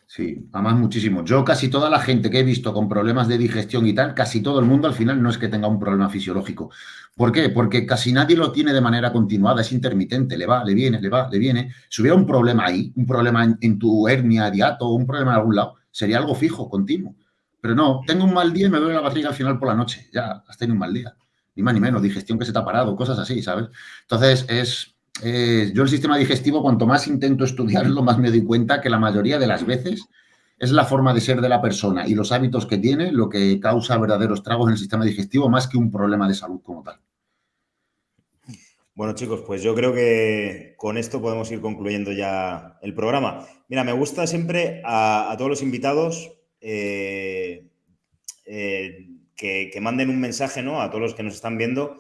Sí, además muchísimo. Yo casi toda la gente que he visto con problemas de digestión y tal, casi todo el mundo al final no es que tenga un problema fisiológico. ¿Por qué? Porque casi nadie lo tiene de manera continuada, es intermitente, le va, le viene, le va, le viene. Si hubiera un problema ahí, un problema en, tu hernia diato, un problema en algún lado, sería algo fijo, continuo. Pero no, tengo un mal día y me duele la barriga al final por la noche. Ya, has tenido un mal día. Ni más ni menos, digestión que se te ha parado, cosas así, ¿sabes? Entonces, es, eh, yo el sistema digestivo, cuanto más intento estudiarlo, más me doy cuenta que la mayoría de las veces es la forma de ser de la persona y los hábitos que tiene lo que causa verdaderos tragos en el sistema digestivo más que un problema de salud como tal. Bueno, chicos, pues yo creo que con esto podemos ir concluyendo ya el programa. Mira, me gusta siempre a, todos los invitados eh, eh, que, que, manden un mensaje ¿no? a todos los que nos están viendo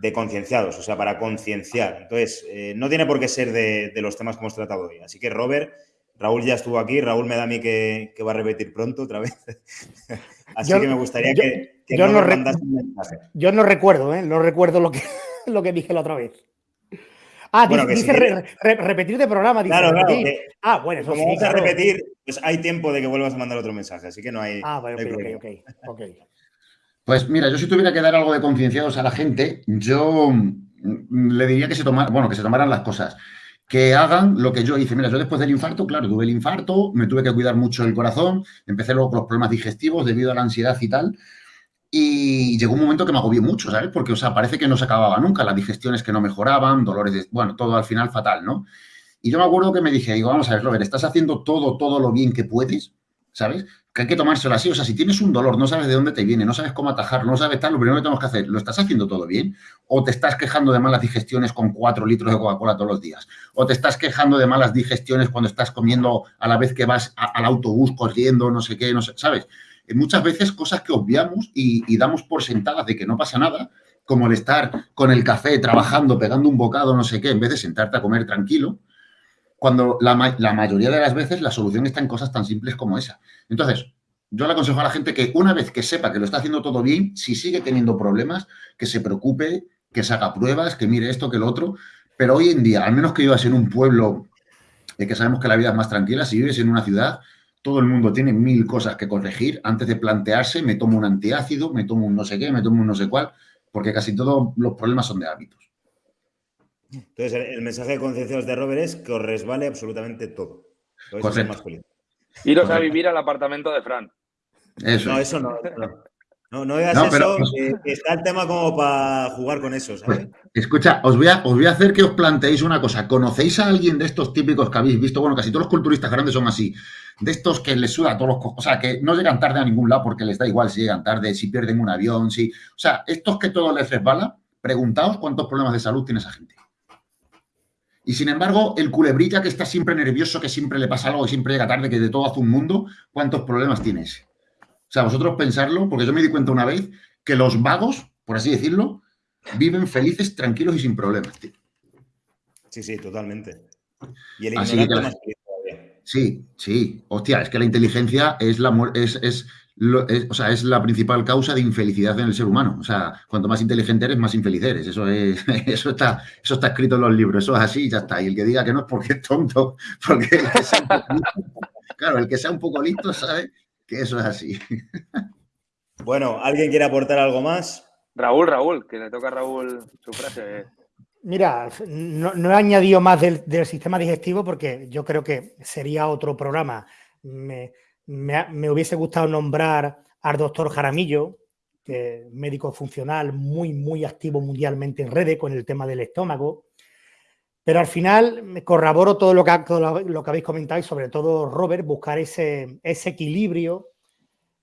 de concienciados, o sea, para concienciar. Entonces, eh, no tiene por qué ser de, los temas que hemos tratado hoy. Así que, Robert, Raúl ya estuvo aquí, Raúl me da a mí que, va a repetir pronto otra vez. Así que me gustaría que, yo no, un mensaje. Yo no recuerdo, ¿eh? no recuerdo lo que, lo que dije la otra vez. Ah, dice, repetir de programa. claro, claro. ah, bueno, eso como sí, a repetir, pues hay tiempo de que vuelvas a mandar otro mensaje, así que no hay. Ah, bueno, ok, ok, ok. Pues mira, yo si tuviera que dar algo de concienciados a la gente, yo mm, le diría que se tomaran, bueno, que se tomaran las cosas, que hagan lo que yo hice. Mira, yo después del infarto, claro, tuve el infarto, me tuve que cuidar mucho el corazón, empecé luego con los problemas digestivos debido a la ansiedad y tal, y llegó un momento que me agobió mucho, ¿sabes? Porque, o sea, parece que no se acababa nunca, las digestiones que no mejoraban, dolores de, bueno, todo al final fatal, ¿no? Y yo me acuerdo que me dije, digo, vamos a ver, Robert, estás haciendo todo, todo lo bien que puedes, ¿sabes? Que hay que tomárselo así. O sea, si tienes un dolor, no sabes de dónde te viene, no sabes cómo atajarlo, no sabes tal, lo primero que tenemos que hacer, ¿lo estás haciendo todo bien? ¿O te estás quejando de malas digestiones con cuatro litros de Coca-Cola todos los días? ¿O te estás quejando de malas digestiones cuando estás comiendo a la vez que vas al autobús corriendo, no sé qué, no sé, ¿sabes? Eh, muchas veces cosas que obviamos y damos por sentadas de que no pasa nada, como el estar con el café, trabajando, pegando un bocado, no sé qué, en vez de sentarte a comer tranquilo, cuando la, mayoría de las veces la solución está en cosas tan simples como esa. Entonces, yo le aconsejo a la gente que una vez que sepa que lo está haciendo todo bien, si sigue teniendo problemas, que se preocupe, que se haga pruebas, que mire esto, que lo otro. Pero hoy en día, al menos que vivas en un pueblo de que sabemos que la vida es más tranquila, si vives en una ciudad, todo el mundo tiene mil cosas que corregir antes de plantearse, me tomo un antiácido, me tomo un no sé qué, me tomo un no sé cuál, porque casi todos los problemas son de hábitos. Entonces, el, mensaje de concienciados de Robert es que os resbale absolutamente todo. Iros a vivir al apartamento de Fran. Eso. No, eso no. No, no digas eso, está el tema como para jugar con eso, ¿sabes? Pues, escucha, os voy, a, os voy a hacer que os planteéis una cosa. ¿Conocéis a alguien de estos típicos que habéis visto? Bueno, casi todos los culturistas grandes son así. De estos que les suda a todos los... O sea, que no llegan tarde a ningún lado porque les da igual si llegan tarde, si pierden un avión, si... O sea, estos que todo les resbala, preguntaos cuántos problemas de salud tiene esa gente. Y sin embargo, el culebrilla que está siempre nervioso, que siempre le pasa algo, que siempre llega tarde, que de todo hace un mundo, ¿cuántos problemas tiene ese? O sea, vosotros pensarlo, porque yo me di cuenta una vez que los vagos, por así decirlo, viven felices, tranquilos y sin problemas. Sí, sí, totalmente. Y el ignorante más Sí, sí. Hostia, es que la inteligencia es la es, es o sea, es la principal causa de infelicidad en el ser humano. O sea, cuanto más inteligente eres, más infeliz eres. Eso, es, eso, está, eso está escrito en los libros, eso es así y ya está. Y el que diga que no es porque es tonto, porque el que sea un poco listo, claro, el que sea un poco listo sabe que eso es así. Bueno, ¿alguien quiere aportar algo más? Raúl, Raúl, que le toca a Raúl su frase. Mira, no, he añadido más del, del, sistema digestivo porque yo creo que sería otro programa. Me, me, hubiese gustado nombrar al doctor Jaramillo, que médico funcional muy, muy activo mundialmente en redes con el tema del estómago. Pero al final me corroboro todo lo que, lo que habéis comentado y sobre todo, Robert, buscar ese, ese equilibrio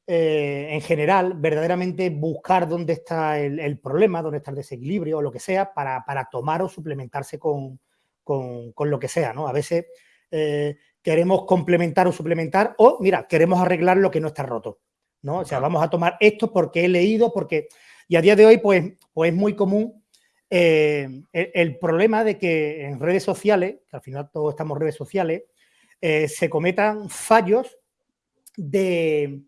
eh, en general, verdaderamente buscar dónde está el, problema, dónde está el desequilibrio o lo que sea para, tomar o suplementarse con, lo que sea. ¿no? A veces eh, queremos complementar o suplementar, o mira, queremos arreglar lo que no está roto, ¿no? O sea, vamos a tomar esto porque he leído, porque... Y a día de hoy, pues, pues es muy común eh, el, problema de que en redes sociales, que al final todos estamos redes sociales, eh, se cometan fallos de,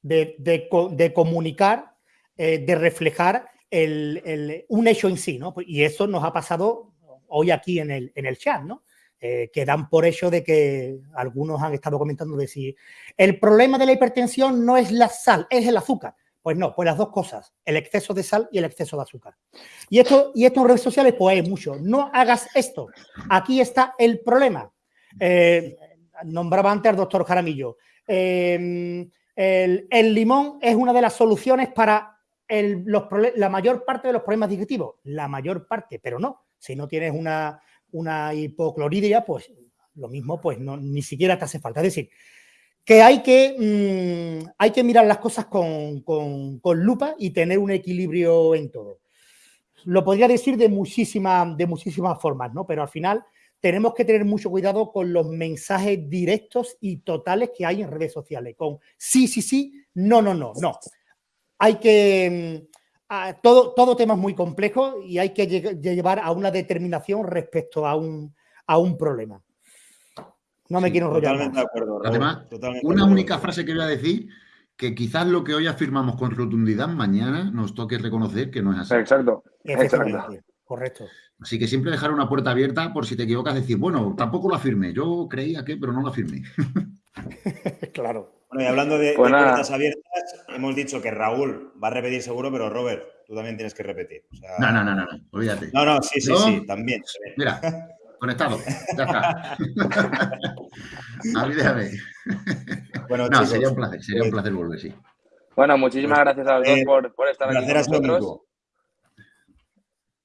de, comunicar, eh, de reflejar un hecho en sí, ¿no? Y eso nos ha pasado hoy aquí en el, en el chat, ¿no? Que dan por hecho de que algunos han estado comentando de el problema de la hipertensión no es la sal, es el azúcar. Pues no, pues las dos cosas, el exceso de sal y el exceso de azúcar. Y esto, y en redes sociales, pues hay mucho. No hagas esto. Aquí está el problema. Eh, nombraba antes al doctor Jaramillo. Em, el, limón es una de las soluciones para la mayor parte de los problemas digestivos. La mayor parte, pero no. Si no tienes una, una hipocloridia, pues lo mismo, pues no, ni siquiera te hace falta. Es decir, que hay que, mm, hay que mirar las cosas con, lupa y tener un equilibrio en todo. Lo podría decir de, muchísima, de muchísimas formas, ¿no? Pero al final tenemos que tener mucho cuidado con los mensajes directos y totales que hay en redes sociales, con sí, sí, sí, no, no, no, no. Hay que... Todo, todo tema es muy complejo y hay que llevar a una determinación respecto a un, a un problema. No me quiero enrollar. Totalmente de acuerdo. Además, una única frase que voy a decir, que quizás lo que hoy afirmamos con rotundidad, mañana nos toque reconocer que no es así. Exacto. Correcto. Así que siempre dejar una puerta abierta por si te equivocas, decir, bueno, tampoco lo afirmé. Yo creía que, pero no lo afirmé. claro. Bueno, y hablando de, pues puertas abiertas, hemos dicho que Raúl va a repetir seguro, pero Robert, tú también tienes que repetir. no, no, no, no, olvídate. No, no, sí, sí, sí, también. Mira, conectado. Ya está. déjame. Bueno, no, sería un placer, sería un pues placer volver, sí. Bueno, muchísimas pues, gracias a los dos eh, por, por, estar aquí con nosotros.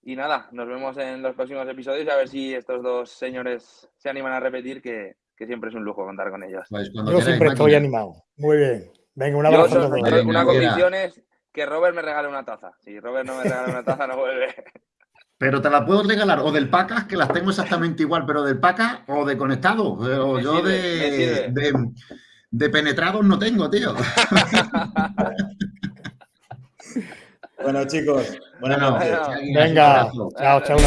Y nada, nos vemos en los próximos episodios a ver si estos dos señores se animan a repetir, que, que siempre es un lujo contar con ellos. Pues Yo siempre estoy animado. Muy bien. Venga, un abrazo. una condición es que Robert me regale una taza. Si Robert no me regala una taza, no vuelve. Pero te la puedo regalar o del Pacas, que las tengo exactamente igual, pero del Pacas o de conectado. O yo de, de, penetrados no tengo, tío. bueno, chicos, buenas noches. Venga, chao, chao.